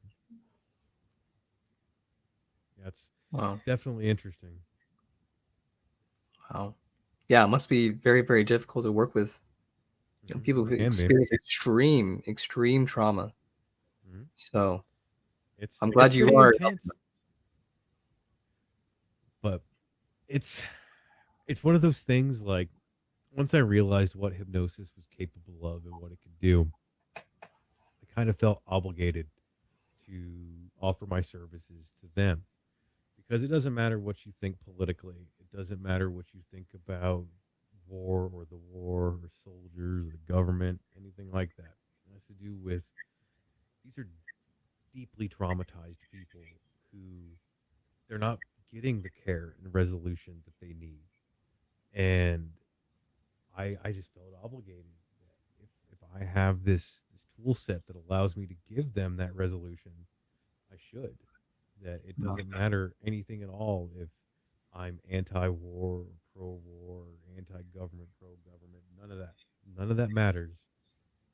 That's Wow. definitely interesting. Wow. Yeah, it must be very, very difficult to work with you know, Mhm. people who experience extreme, extreme trauma. Mhm. So It's I'm glad you are. intense, but it's it's one of those things like once I realized what hypnosis was capable of and what it could do, I kind of felt obligated to offer my services to them because it doesn't matter what you think politically. It doesn't matter what you think about war or the war or soldiers or the government, anything like that. It has to do with these are deeply traumatized people who they're not getting the care and resolution that they need. And I I just felt obligated that if, if I have this this tool set that allows me to give them that resolution, I should. That it doesn't matter anything at all if I'm anti-war or pro-war anti-government, pro-government. None of that. None of that matters.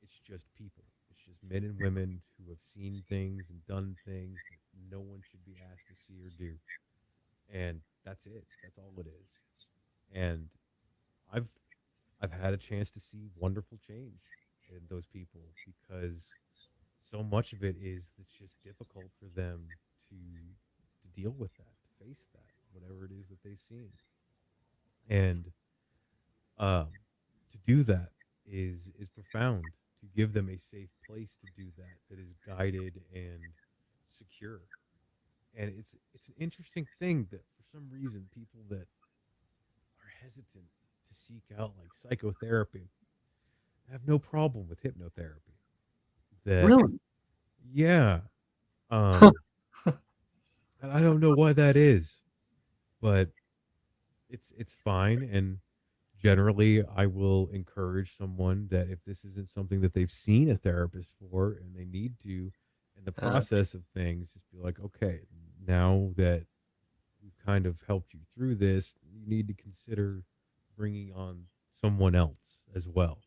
It's just people. It's just men and women who have seen things and done things that no one should be asked to see or do. And that's it. That's all it is. And I've I've had a chance to see wonderful change in those people because so much of it is it's just difficult for them to to deal with that, to face that, whatever it is that they've seen. And um, to do that is is profound. To give them a safe place to do that that is guided and secure. And it's it's an interesting thing that for some reason people that hesitant to seek out like psychotherapy I have no problem with hypnotherapy. That Really? yeah, um, and I don't know why that is, but it's it's fine. And generally, I will encourage someone that if this isn't something that they've seen a therapist for and they need to, in the Uh, process of things, just be like, okay, now that kind of helped you through this, you need to consider bringing on someone else as well.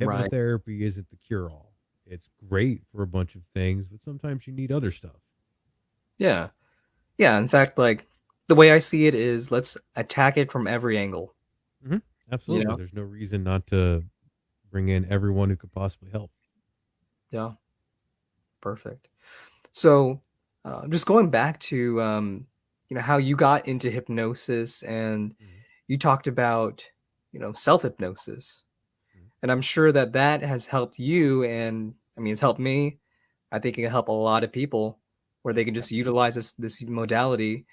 right. Hypnotherapy isn't the cure all. It's great for a bunch of things, but sometimes you need other stuff. Yeah. Yeah. In fact, like the way I see it is let's attack it from every angle. hmm You Absolutely. know? There's no reason not to bring in everyone who could possibly help. Yeah. Perfect. So uh, just going back to um, you know how you got into hypnosis and Mhm. you talked about you know self hypnosis Mhm. and i'm sure that that has helped you and i mean it's helped me i think it can help a lot of people where they can just utilize this this modality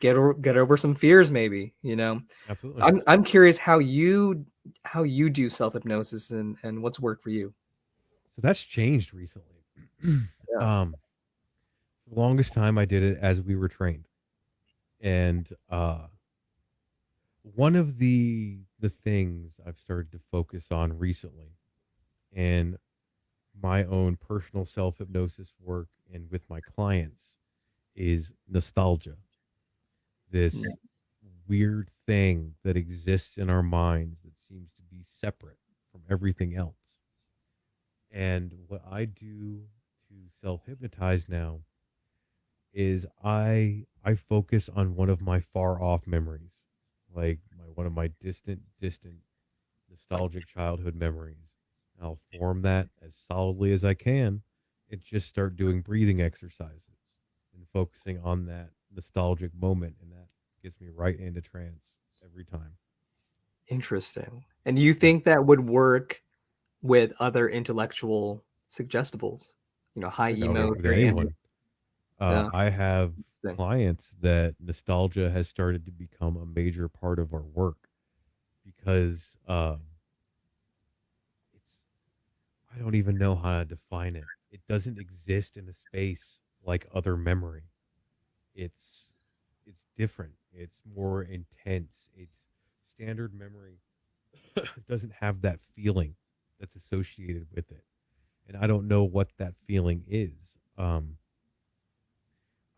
get o- get over some fears maybe you know Absolutely. i'm i'm curious how you how you do self hypnosis and and what's worked for you So that's changed recently. *clears throat* yeah um, the longest time, I did it as we were trained, and uh, one of the the things I've started to focus on recently, in my own personal self hypnosis work and with my clients, is nostalgia. This Mm, weird thing that exists in our minds that seems to be separate from everything else. And what I do to self hypnotize now is I I focus on one of my far off memories, like my one of my distant, distant, nostalgic childhood memories. I'll form that as solidly as I can and just start doing breathing exercises and focusing on that nostalgic moment, and that gets me right into trance every time. interesting and you think that would work with other intellectual suggestibles you know high think that'll work emo with very ambient anyone. Uh, yeah I have clients that nostalgia has started to become a major part of our work because um, it's I don't even know how to define it. It doesn't exist in a space like other memory. It's it's different. It's more intense. It's standard memory *coughs* doesn't have that feeling that's associated with it, and I don't know what that feeling is. Um,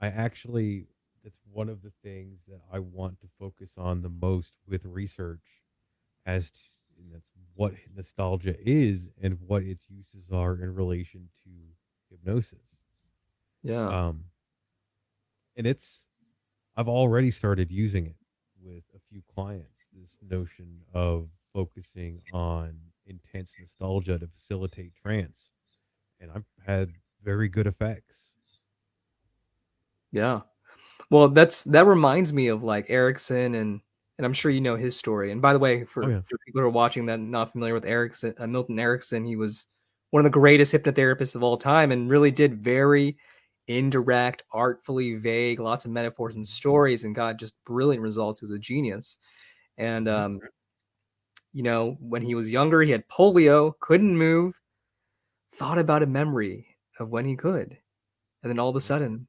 I actually that's one of the things that I want to focus on the most with research as to, that's what nostalgia is and what its uses are in relation to hypnosis. Yeah. Um, and it's I've already started using it with a few clients. This notion of focusing on intense nostalgia to facilitate trance, and I've had very good effects. Yeah. Well, that's that reminds me of like Erickson and and I'm sure you know his story. And by the way, for, Oh yeah, for people who are watching that not familiar with Erickson, uh, Milton Erickson, he was one of the greatest hypnotherapists of all time and really did very indirect, artfully vague, lots of metaphors and stories and got just brilliant results. He was a genius. And Mhm. um, you know, when he was younger, he had polio, couldn't move, thought about a memory of when he could. And then all of a sudden,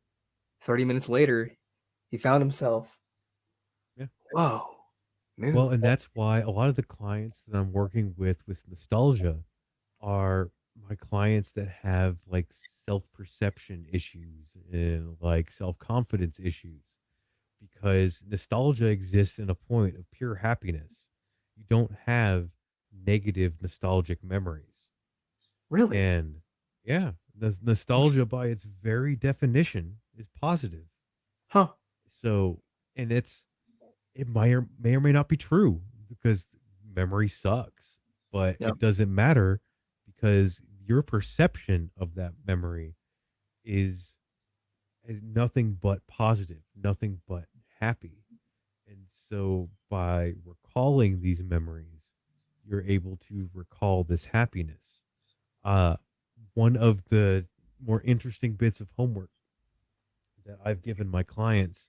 30 minutes later, he found himself, yeah. whoa, Well, and that's why a lot of the clients that I'm working with with nostalgia are my clients that have like self perception issues and like self confidence issues because nostalgia exists in a point of pure happiness. You don't have negative nostalgic memories. Really? And yeah, the nostalgia by its very definition is positive. Huh. So, and it's it might or may or may not be true because memory sucks, but Yeah. it doesn't matter because your perception of that memory is is nothing but positive, nothing but happy. And so by recalling these memories, you're able to recall this happiness. Uh, one of the more interesting bits of homework that I've given my clients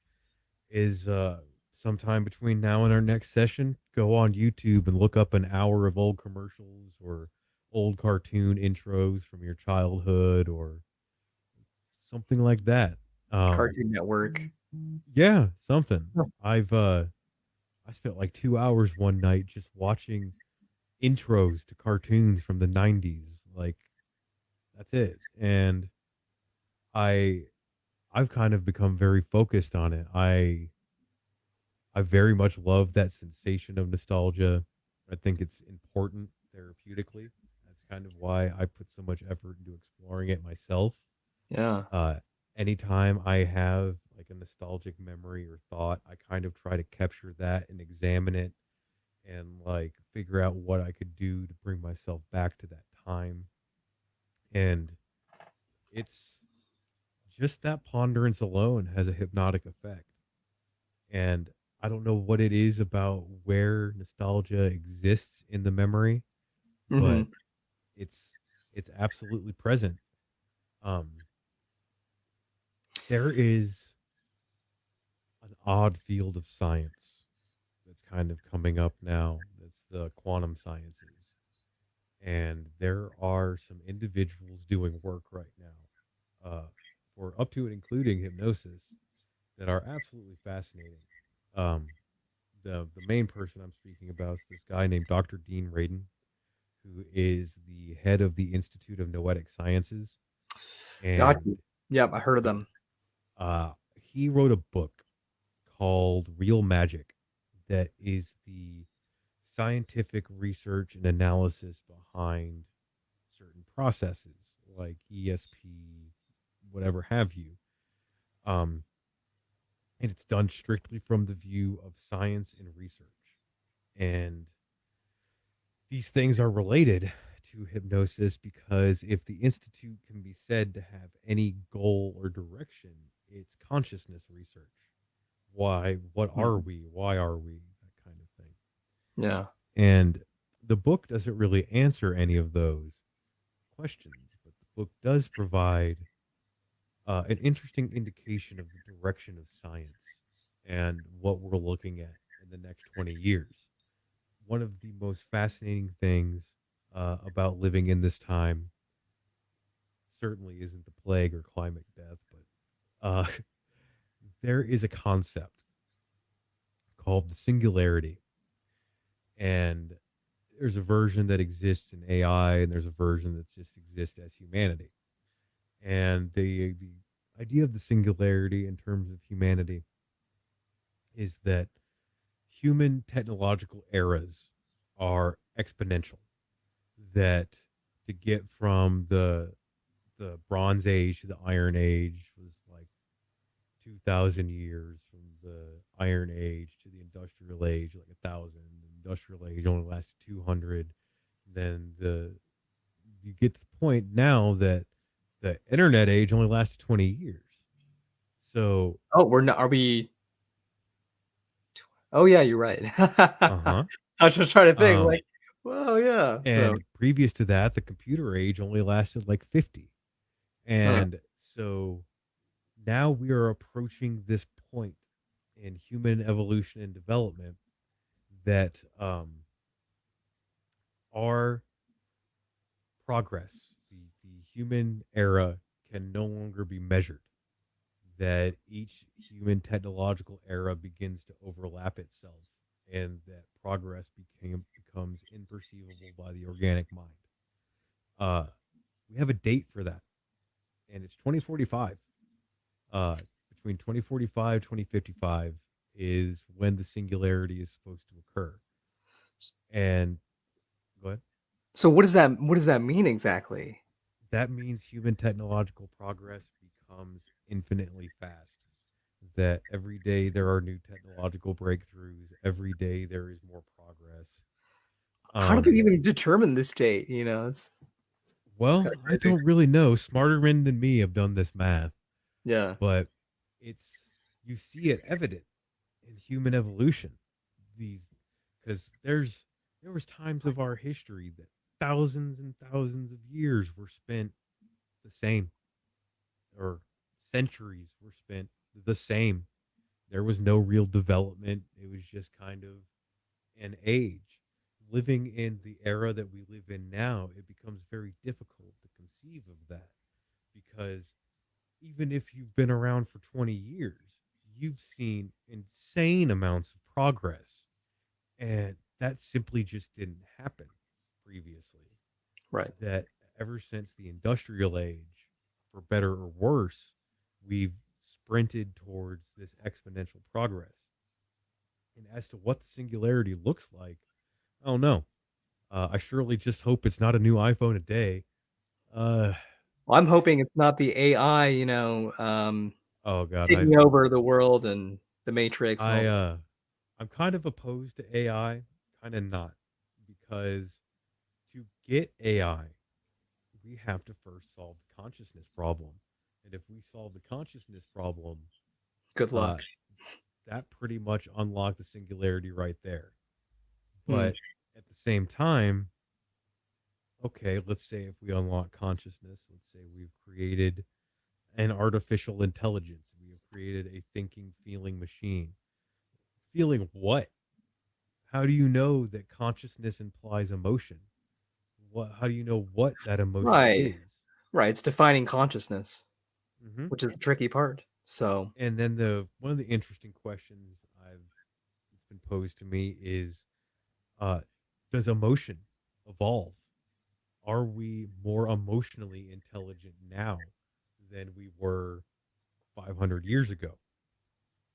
is uh, sometime between now and our next session, go on YouTube and look up an hour of old commercials or old cartoon intros from your childhood or something like that. Um, Cartoon Network. yeah, something. I've uh, I spent like two hours one night just watching intros to cartoons from the '90s. Like that's it, and I I've kind of become very focused on it. I I very much love that sensation of nostalgia. I think it's important therapeutically. That's kind of why I put so much effort into exploring it myself. Yeah. Uh, anytime I have like a nostalgic memory or thought, I kind of try to capture that and examine it and like figure out what I could do to bring myself back to that time. And it's just that ponderance alone has a hypnotic effect. And I don't know what it is about where nostalgia exists in the memory, hmm but it's it's absolutely present. Um, there is an odd field of science that's kind of coming up now. That's the quantum sciences. And there are some individuals doing work right now, uh, for up to and including hypnosis, that are absolutely fascinating. Um, the the main person I'm speaking about is this guy named Dr. Dean Radin, who is the head of the Institute of Noetic Sciences, Got and you. Yep, I heard of them. uh, he wrote a book called Real Magic that is the scientific research and analysis behind certain processes like ESP, whatever have you. Um, and it's done strictly from the view of science and research. And these things are related to hypnosis because if the institute can be said to have any goal or direction, it's consciousness research. Why? What Hmm. are we? Why are we? That kind of thing. Yeah. And the book doesn't really answer any of those questions, but the book does provide uh, an interesting indication of the direction of science and what we're looking at in the next 20 years. One of the most fascinating things uh, about living in this time certainly isn't the plague or climate death, but uh, *laughs* there is a concept called the singularity. And there's a version that exists in AI, and there's a version that just exists as humanity. And the, the idea of the singularity in terms of humanity is that human technological eras are exponential. That to get from the the Bronze Age to the Iron Age was like two thousand years. From the Iron Age to the Industrial Age, like a thousand. Industrial Age only lasted two hundred. Then the you get to the point now that the Internet age only lasted twenty years. So Oh, we're not. Are we? Oh yeah, you're right. *laughs* uh-huh. I was just trying to think. Um, like, well, yeah. and So, previous to that, the computer age only lasted like fifty. huh. And so now we are approaching this point in human evolution and development that um, our progress, human era, can no longer be measured. That each human technological era begins to overlap itself, and that progress became becomes imperceivable by the organic mind. Uh, we have a date for that, and it's 2045. Uh, between 2045 2055 is when the singularity is supposed to occur. And go ahead. so what does that? What does that mean exactly? That means human technological progress becomes infinitely fast. That every day there are new technological breakthroughs. Every day there is more progress. How do they Um, even determine this date? You know, it's it's well, of I don't really know. Smarter men than me have done this math, Yeah. but it's you see it evident in human evolution. These because there's there was times of our history that thousands and thousands of years were spent the same or centuries were spent the same. There was no real development. It was just kind of an age. Living in the era that we live in now, it becomes very difficult to conceive of that because even if you've been around for 20 years, you've seen insane amounts of progress. And that simply just didn't happen previously Right. that ever since the industrial age, for better or worse, we've sprinted towards this exponential progress. And as to what the singularity looks like, I don't know. Uh, I surely just hope it's not a new iPhone a day. Uh, Well, I'm hoping it's not the AI. You know, um, oh God, I, taking over the world and the Matrix and I, uh, I'm kind of opposed to AI, kind of not, because get AI, we have to first solve the consciousness problem. And if we solve the consciousness problem, Good uh, luck. that pretty much unlocked the singularity right there. Hmm. But at the same time, okay, let's say if we unlock consciousness, let's say we've created an artificial intelligence, we have created a thinking, feeling machine. Feeling what? How do you know that consciousness implies emotion? What? How do you know what that emotion Right. is? Right. It's defining consciousness, hmm which is the tricky part. So, And then the one of the interesting questions I've it's been posed to me is, uh, does emotion evolve? Are we more emotionally intelligent now than we were 500 years ago?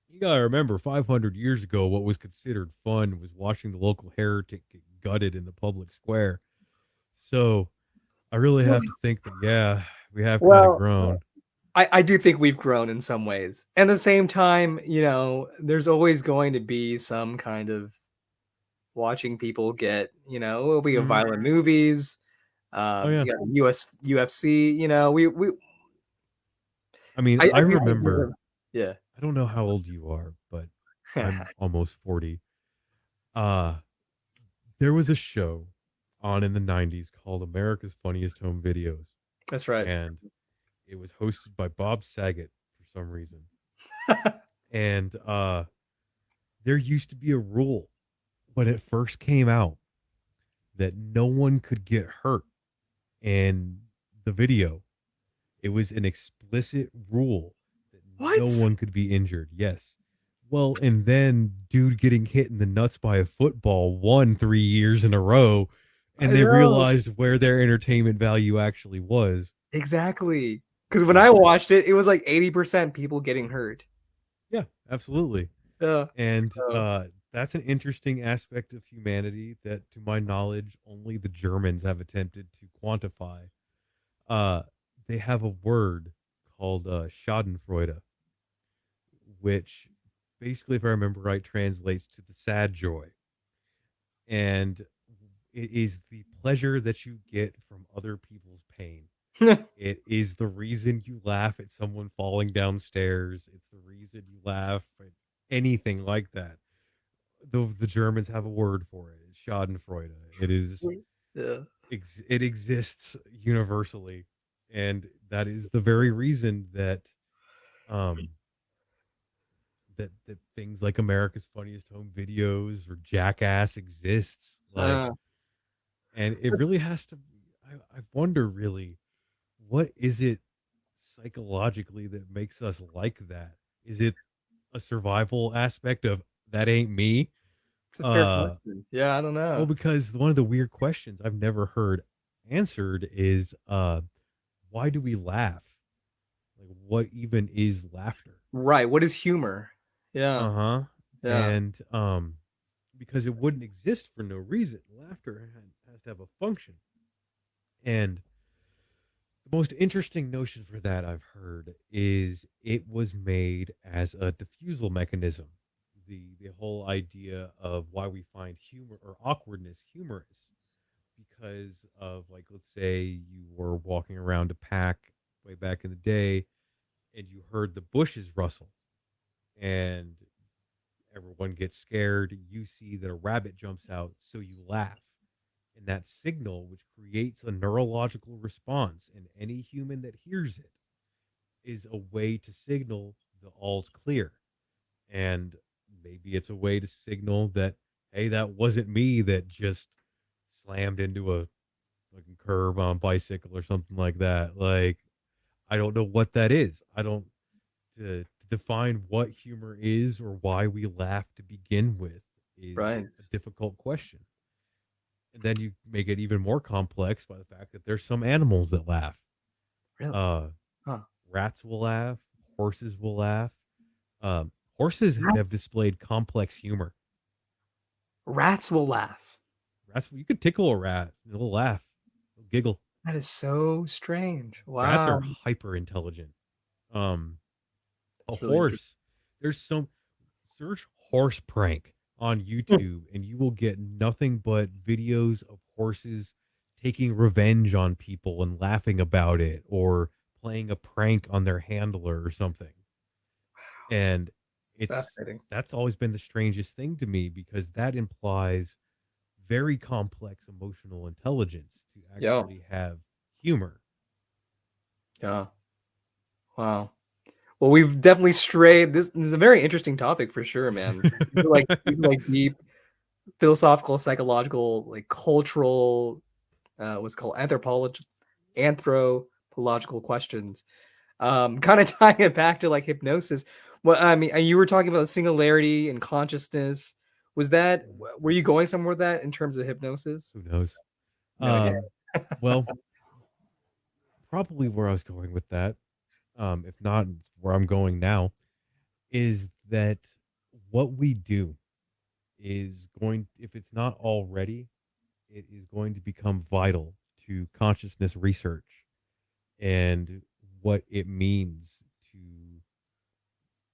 You gotta remember, 500 years ago, what was considered fun was watching the local heretic get gutted in the public square. So I really have to think that, yeah, we have kind Well, of grown. I, I do think we've grown in some ways. And at the same time, you know, there's always going to be some kind of watching people get, you know, we have Mhm. violent movies, um, Oh, yeah. US UFC, you know, we we I mean, I, I, I remember, yeah. I don't know how old you are, but I'm *laughs* almost 40. Uh, there was a show on in the 90s called America's Funniest Home Videos, That's right. and it was hosted by Bob Saget for some reason. *laughs* and uh, there used to be a rule when it first came out that no one could get hurt in the video. It was an explicit rule that What? no one could be injured. Yes. Well, and then dude getting hit in the nuts by a football won three years in a row, and they realized where their entertainment value actually was. Exactly. Because when I watched it, it was like 80% people getting hurt. Yeah, absolutely. Yeah. And So- uh, that's an interesting aspect of humanity that, to my knowledge, only the Germans have attempted to quantify. Uh, they have a word called uh, Schadenfreude, which basically, if I remember right, translates to the sad joy. And it is the pleasure that you get from other people's pain. *laughs* It is the reason you laugh at someone falling downstairs. It's the reason you laugh at anything like that. The the Germans have a word for it. It's Schadenfreude. It is yeah. ex- it exists universally, and that is the very reason that um that that things like America's Funniest Home Videos or Jackass exists. Like, Uh, and it really has to. I, I wonder really, what is it psychologically that makes us like that? Is it a survival aspect of that ain't me? it's a fair Uh, question. Yeah, I don't know. Well, because one of the weird questions I've never heard answered is, uh, why do we laugh? Like, what even is laughter? right. What is humor? Yeah. Uh huh. yeah. And um, because it wouldn't exist for no reason. Laughter has to have a function. And the most interesting notion for that I've heard is it was made as a diffusal mechanism. The the whole idea of why we find humor or awkwardness humorous because of like let's say you were walking around a pack way back in the day and you heard the bushes rustle and everyone gets scared you see that a rabbit jumps out so you laugh. And that signal which creates a neurological response in any human that hears it is a way to signal the all's clear. And maybe it's a way to signal that hey that wasn't me that just slammed into a fucking curb on bicycle or something like that. Like i don't know what that is. I don't to define what humor is or why we laugh to begin with is Right. a difficult question and then you make it even more complex by the fact that there's some animals that laugh Really? uh Huh. rats will laugh horses will laugh um horses have displayed complex humor Rats will laugh. rats you could tickle a rat and it'll laugh it'll giggle That is so strange. Wow. Rats are hyper intelligent. Um, That's a really horse. There's some search horse prank on hmm. YouTube, and you will get nothing but videos of horses taking revenge on people and laughing about it, or playing a prank on their handler or something. And it's Fascinating. that's always been the strangest thing to me because that implies very complex emotional intelligence to Yeah. actually have humor. Yeah. Wow. Well, we've definitely strayed. This, this is a very interesting topic for sure, man. *laughs* Like like deep philosophical, psychological, like cultural, uh, what's called anthropology, anthropological questions. Um, *laughs* kind of tying it back to like hypnosis. Well, I mean, you were talking about singularity and consciousness. Was that were you going somewhere with that in terms of hypnosis? Who knows? No. Um, well, *laughs* probably where I was going with that, um, if not where I'm going now, is that what we do is going, if it's not already, it is going to become vital to consciousness research and what it means to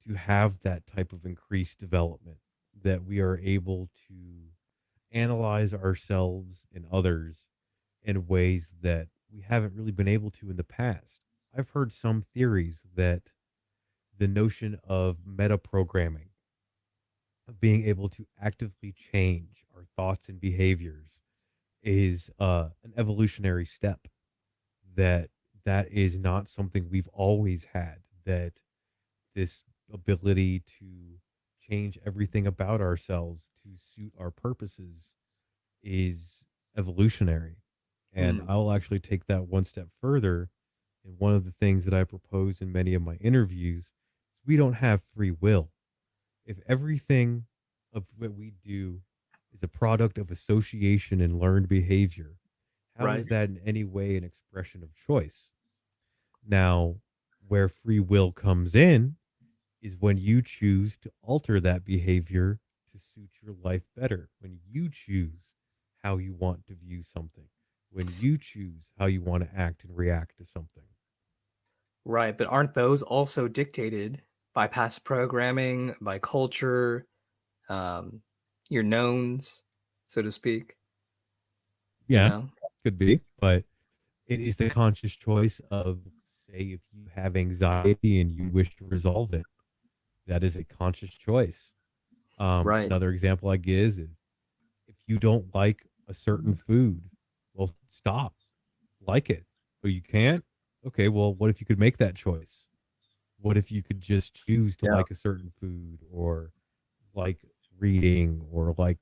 to have that type of increased development that we are able to analyze ourselves and others in ways that we haven't really been able to in the past. I've heard some theories that the notion of meta programming, of being able to actively change our thoughts and behaviors, is uh, an evolutionary step. That that is not something we've always had. That this ability to change everything about ourselves to suit our purposes is evolutionary. And Hmm. I'll actually take that one step further. And one of the things that I propose in many of my interviews is we don't have free will. If everything of what we do is a product of association and learned behavior, how is Right. that in any way an expression of choice? Now, where free will comes in is when you choose to alter that behavior to suit your life better. When you choose how you want to view something, when you choose how you want to act and react to something. Right, but aren't those also dictated by past programming, by culture, um, your knowns, so to speak? Yeah, you know? could be, but it is the conscious choice of, say, if you have anxiety and you wish to resolve it, that is a conscious choice. Um, right. Another example I give is if you don't like a certain food, well, stop. Like it, but you can't. Okay, well, what if you could make that choice? What if you could just choose to yeah. like a certain food or like reading or like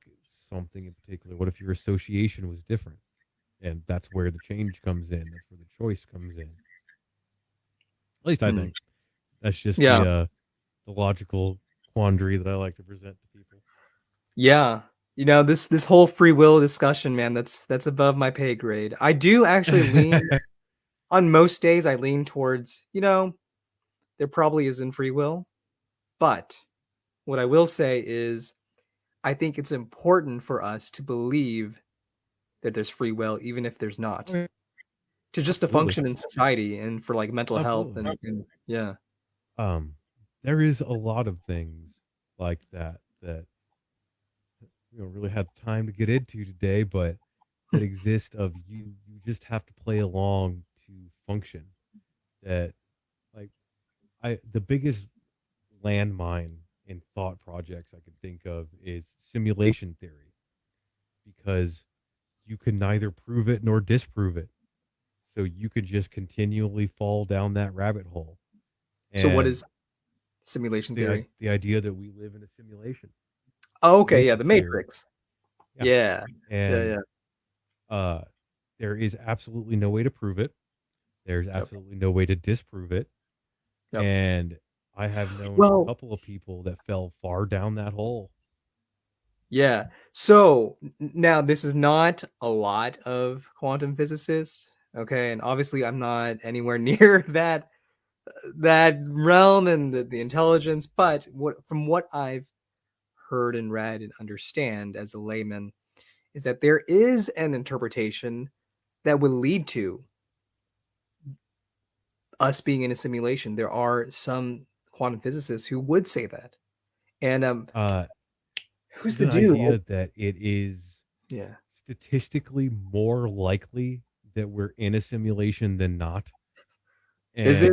something in particular? What if your association was different? And that's where the change comes in. That's where the choice comes in. At least I mm. think. That's just yeah. the uh, the logical quandary that I like to present to people. Yeah. You know, this this whole free will discussion, man, that's that's above my pay grade. I do actually *laughs* lean on most days I lean towards, you know, there probably isn't free will. But what I will say is I think it's important for us to believe that there's free will, even if there's not. To just to function in society and for like mental Absolutely. health and, and yeah. Um there is a lot of things like that that we don't really have time to get into today, but that *laughs* exist of you you just have to play along function. That like I the biggest landmine in thought projects I can think of is simulation theory. Because you can neither prove it nor disprove it. So you could just continually fall down that rabbit hole. And so what is simulation the, theory. The idea that we live in a simulation. Oh, okay, yeah, the Matrix. Yeah, yeah, and, yeah, yeah. Uh, there is absolutely no way to prove it. There's absolutely no way to disprove it. Yep. And I have *sighs* known well, a couple of people that fell far down that hole. Yeah. So now this is not a lot of quantum physicists. Okay. And obviously, I'm not anywhere *laughs* near that that realm and the, the intelligence. But what from what I've heard and read and understand as a layman is that there is an interpretation that would lead to us being in a simulation. There are some quantum physicists who would say that. And um uh who's the dude idea that it is yeah statistically more likely that we're in a simulation than not and Is it?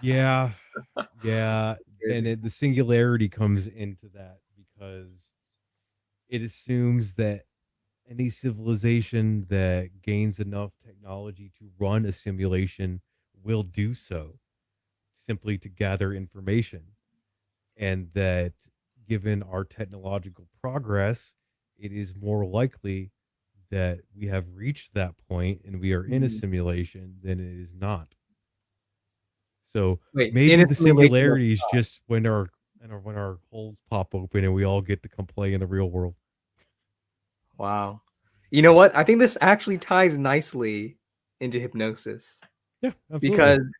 yeah, yeah, and it, the singularity comes into that because it assumes that any civilization that gains enough technology to run a simulation will do so simply to gather information and that given our technological progress it is more likely that we have reached that point and we are in a mm-hmm. simulation than it is not so Wait, maybe the similarities just when our and when our holes pop open and we all get to come play in the real world. Wow. You know what? I think this actually ties nicely into hypnosis. Yeah, absolutely. because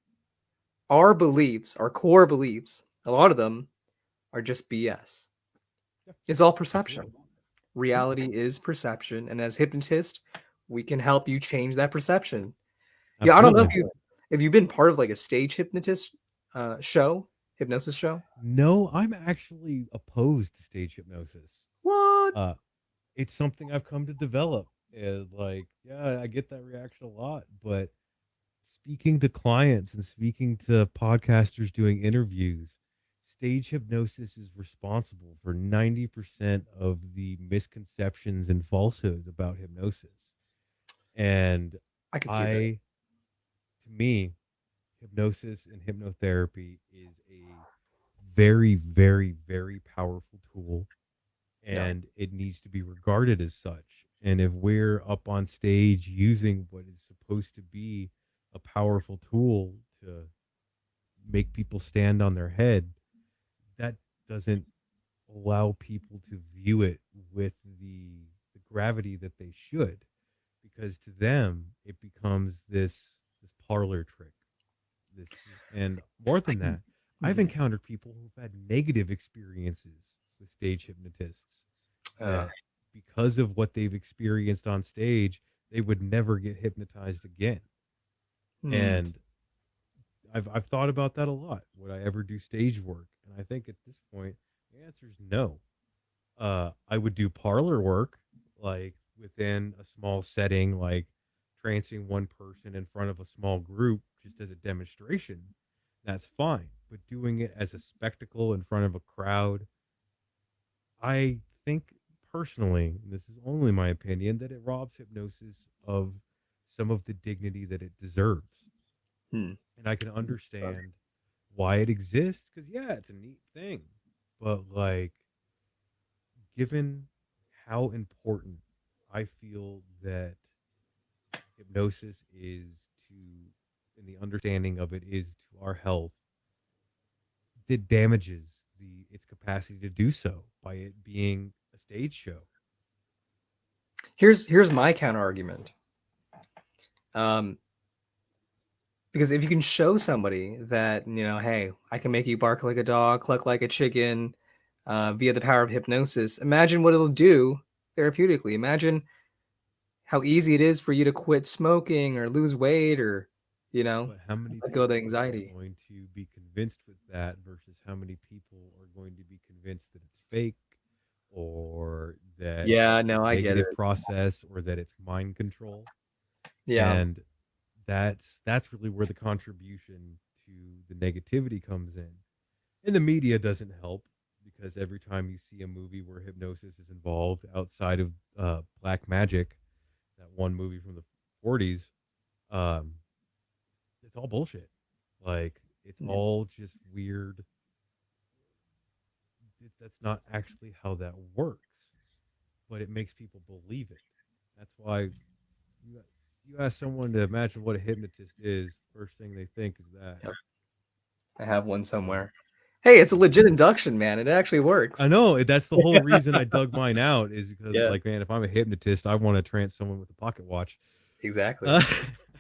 our beliefs, our core beliefs, a lot of them are just BS. It's all perception. Reality is perception, and as hypnotist, we can help you change that perception. Absolutely. Yeah, I don't know if you have you been part of like a stage hypnotist uh, show, hypnosis show? No, I'm actually opposed to stage hypnosis. What? Uh, it's something I've come to develop. And like, yeah, I get that reaction a lot, but speaking to clients and speaking to podcasters doing interviews, stage hypnosis is responsible for 90% of the misconceptions and falsehoods about hypnosis. And I, I to me, hypnosis and hypnotherapy is a very, very, very powerful tool and yeah. it needs to be regarded as such. And if we're up on stage using what is supposed to be a powerful tool to make people stand on their head, that doesn't allow people to view it with the, the gravity that they should. Because to them, it becomes this this parlor trick. this, and more than that, I've Mhm. encountered people who've had negative experiences with stage hypnotists. Uh, because of what they've experienced on stage, they would never get hypnotized again. Hmm. And I've I've thought about that a lot. Would I ever do stage work? And I think at this point, the answer is no. Uh, I would do parlor work, like within a small setting, like trancing one person in front of a small group just as a demonstration. That's fine. But doing it as a spectacle in front of a crowd, I think personally, this is only my opinion, that it robs hypnosis of some of the dignity that it deserves Hmm. and I can understand why it exists because yeah, it's a neat thing, but like, given how important I feel that hypnosis is to, and the understanding of it is to our health, it damages the its capacity to do so by it being a stage show. Here's here's my counter argument. Um, because if you can show somebody that you know, hey, I can make you bark like a dog, cluck like a chicken, uh, via the power of hypnosis. Imagine what it'll do therapeutically. Imagine how easy it is for you to quit smoking or lose weight or you know But how many let go of the people anxiety. are going to be convinced with that versus how many people are going to be convinced that it's fake or that Yeah, no, I get it. process or that it's mind control? Yeah, And that's that's really where the contribution to the negativity comes in. And the media doesn't help because every time you see a movie where hypnosis is involved outside of uh, Black Magic, that one movie from the 40s, um, it's all bullshit. Like it's Yeah. all just weird. It- That's not actually how that works, but it makes people believe it. That's why you you ask someone to imagine what a hypnotist is. First thing they think is that. Yep. I have one somewhere. Hey, it's a legit induction, man. It actually works. I know that's the whole *laughs* reason I dug mine out is because Yeah. like man, if I'm a hypnotist, I want to trance someone with a pocket watch. Exactly. Uh,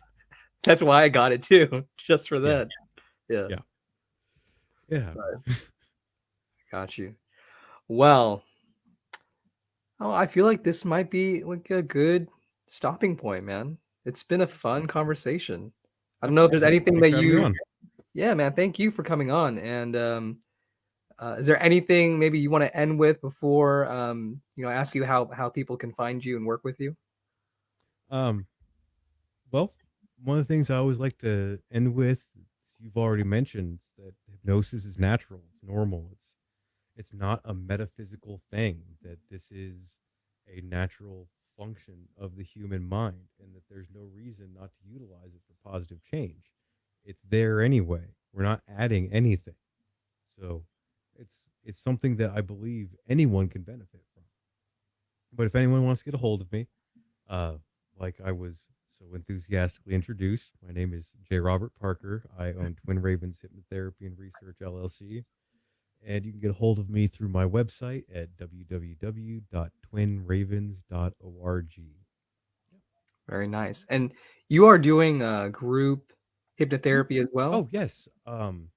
*laughs* That's why I got it too, *laughs* just for Yeah. that. Yeah. Yeah. yeah. Got you. Well, oh, I feel like this might be like a good stopping point, man. It's been a fun conversation. I don't know if there's anything Thanks that for having me you. Yeah, man, thank you for coming on. And um uh, is there anything maybe you want to end with before um you know, I ask you how how people can find you and work with you? Um, well, one of the things I always like to end with, you've already mentioned that hypnosis is natural, it's normal, it's it's not a metaphysical thing. That this is a natural function of the human mind, and that there's no reason not to utilize it for positive change. It's there anyway. We're not adding anything, so it's it's something that I believe anyone can benefit from. But if anyone wants to get a hold of me, uh, like I was so enthusiastically introduced, my name is J. Robert Parker. I own Twin Ravens Hypnotherapy and Research LLC. And you can get a hold of me through my website at www.twinravens.org. Very nice. And you are doing uh group hypnotherapy as well? Oh, yes. Um,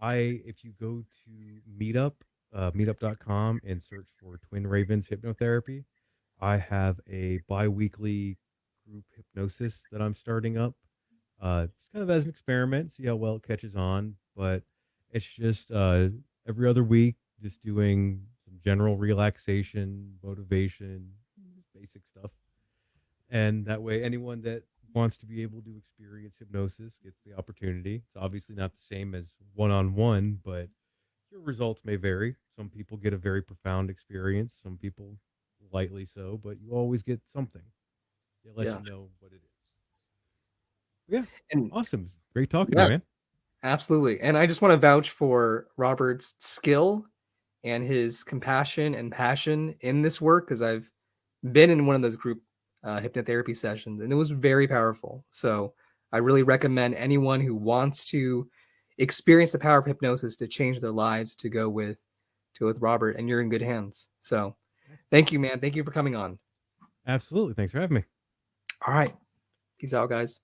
I if you go to Meetup, uh, meetup.com and search for Twin Ravens Hypnotherapy, I have a bi-weekly group hypnosis that I'm starting up. Uh, just kind of as an experiment, see how well it catches on. But it's just uh, every other week, just doing some general relaxation, motivation, basic stuff. And that way, anyone that wants to be able to experience hypnosis gets the opportunity. It's obviously not the same as one on one, but your results may vary. Some people get a very profound experience, some people lightly so, but you always get something. They let Yeah. you know what it is. Yeah, And awesome. Great talking Yeah. to you, man. Absolutely. And I just want to vouch for Robert's skill and his compassion and passion in this work because I've been in one of those group uh, hypnotherapy sessions and it was very powerful. So I really recommend anyone who wants to experience the power of hypnosis to change their lives to go with to with Robert and you're in good hands. So thank you, man. Thank you for coming on. Absolutely. Thanks for having me. All right. Peace out, guys.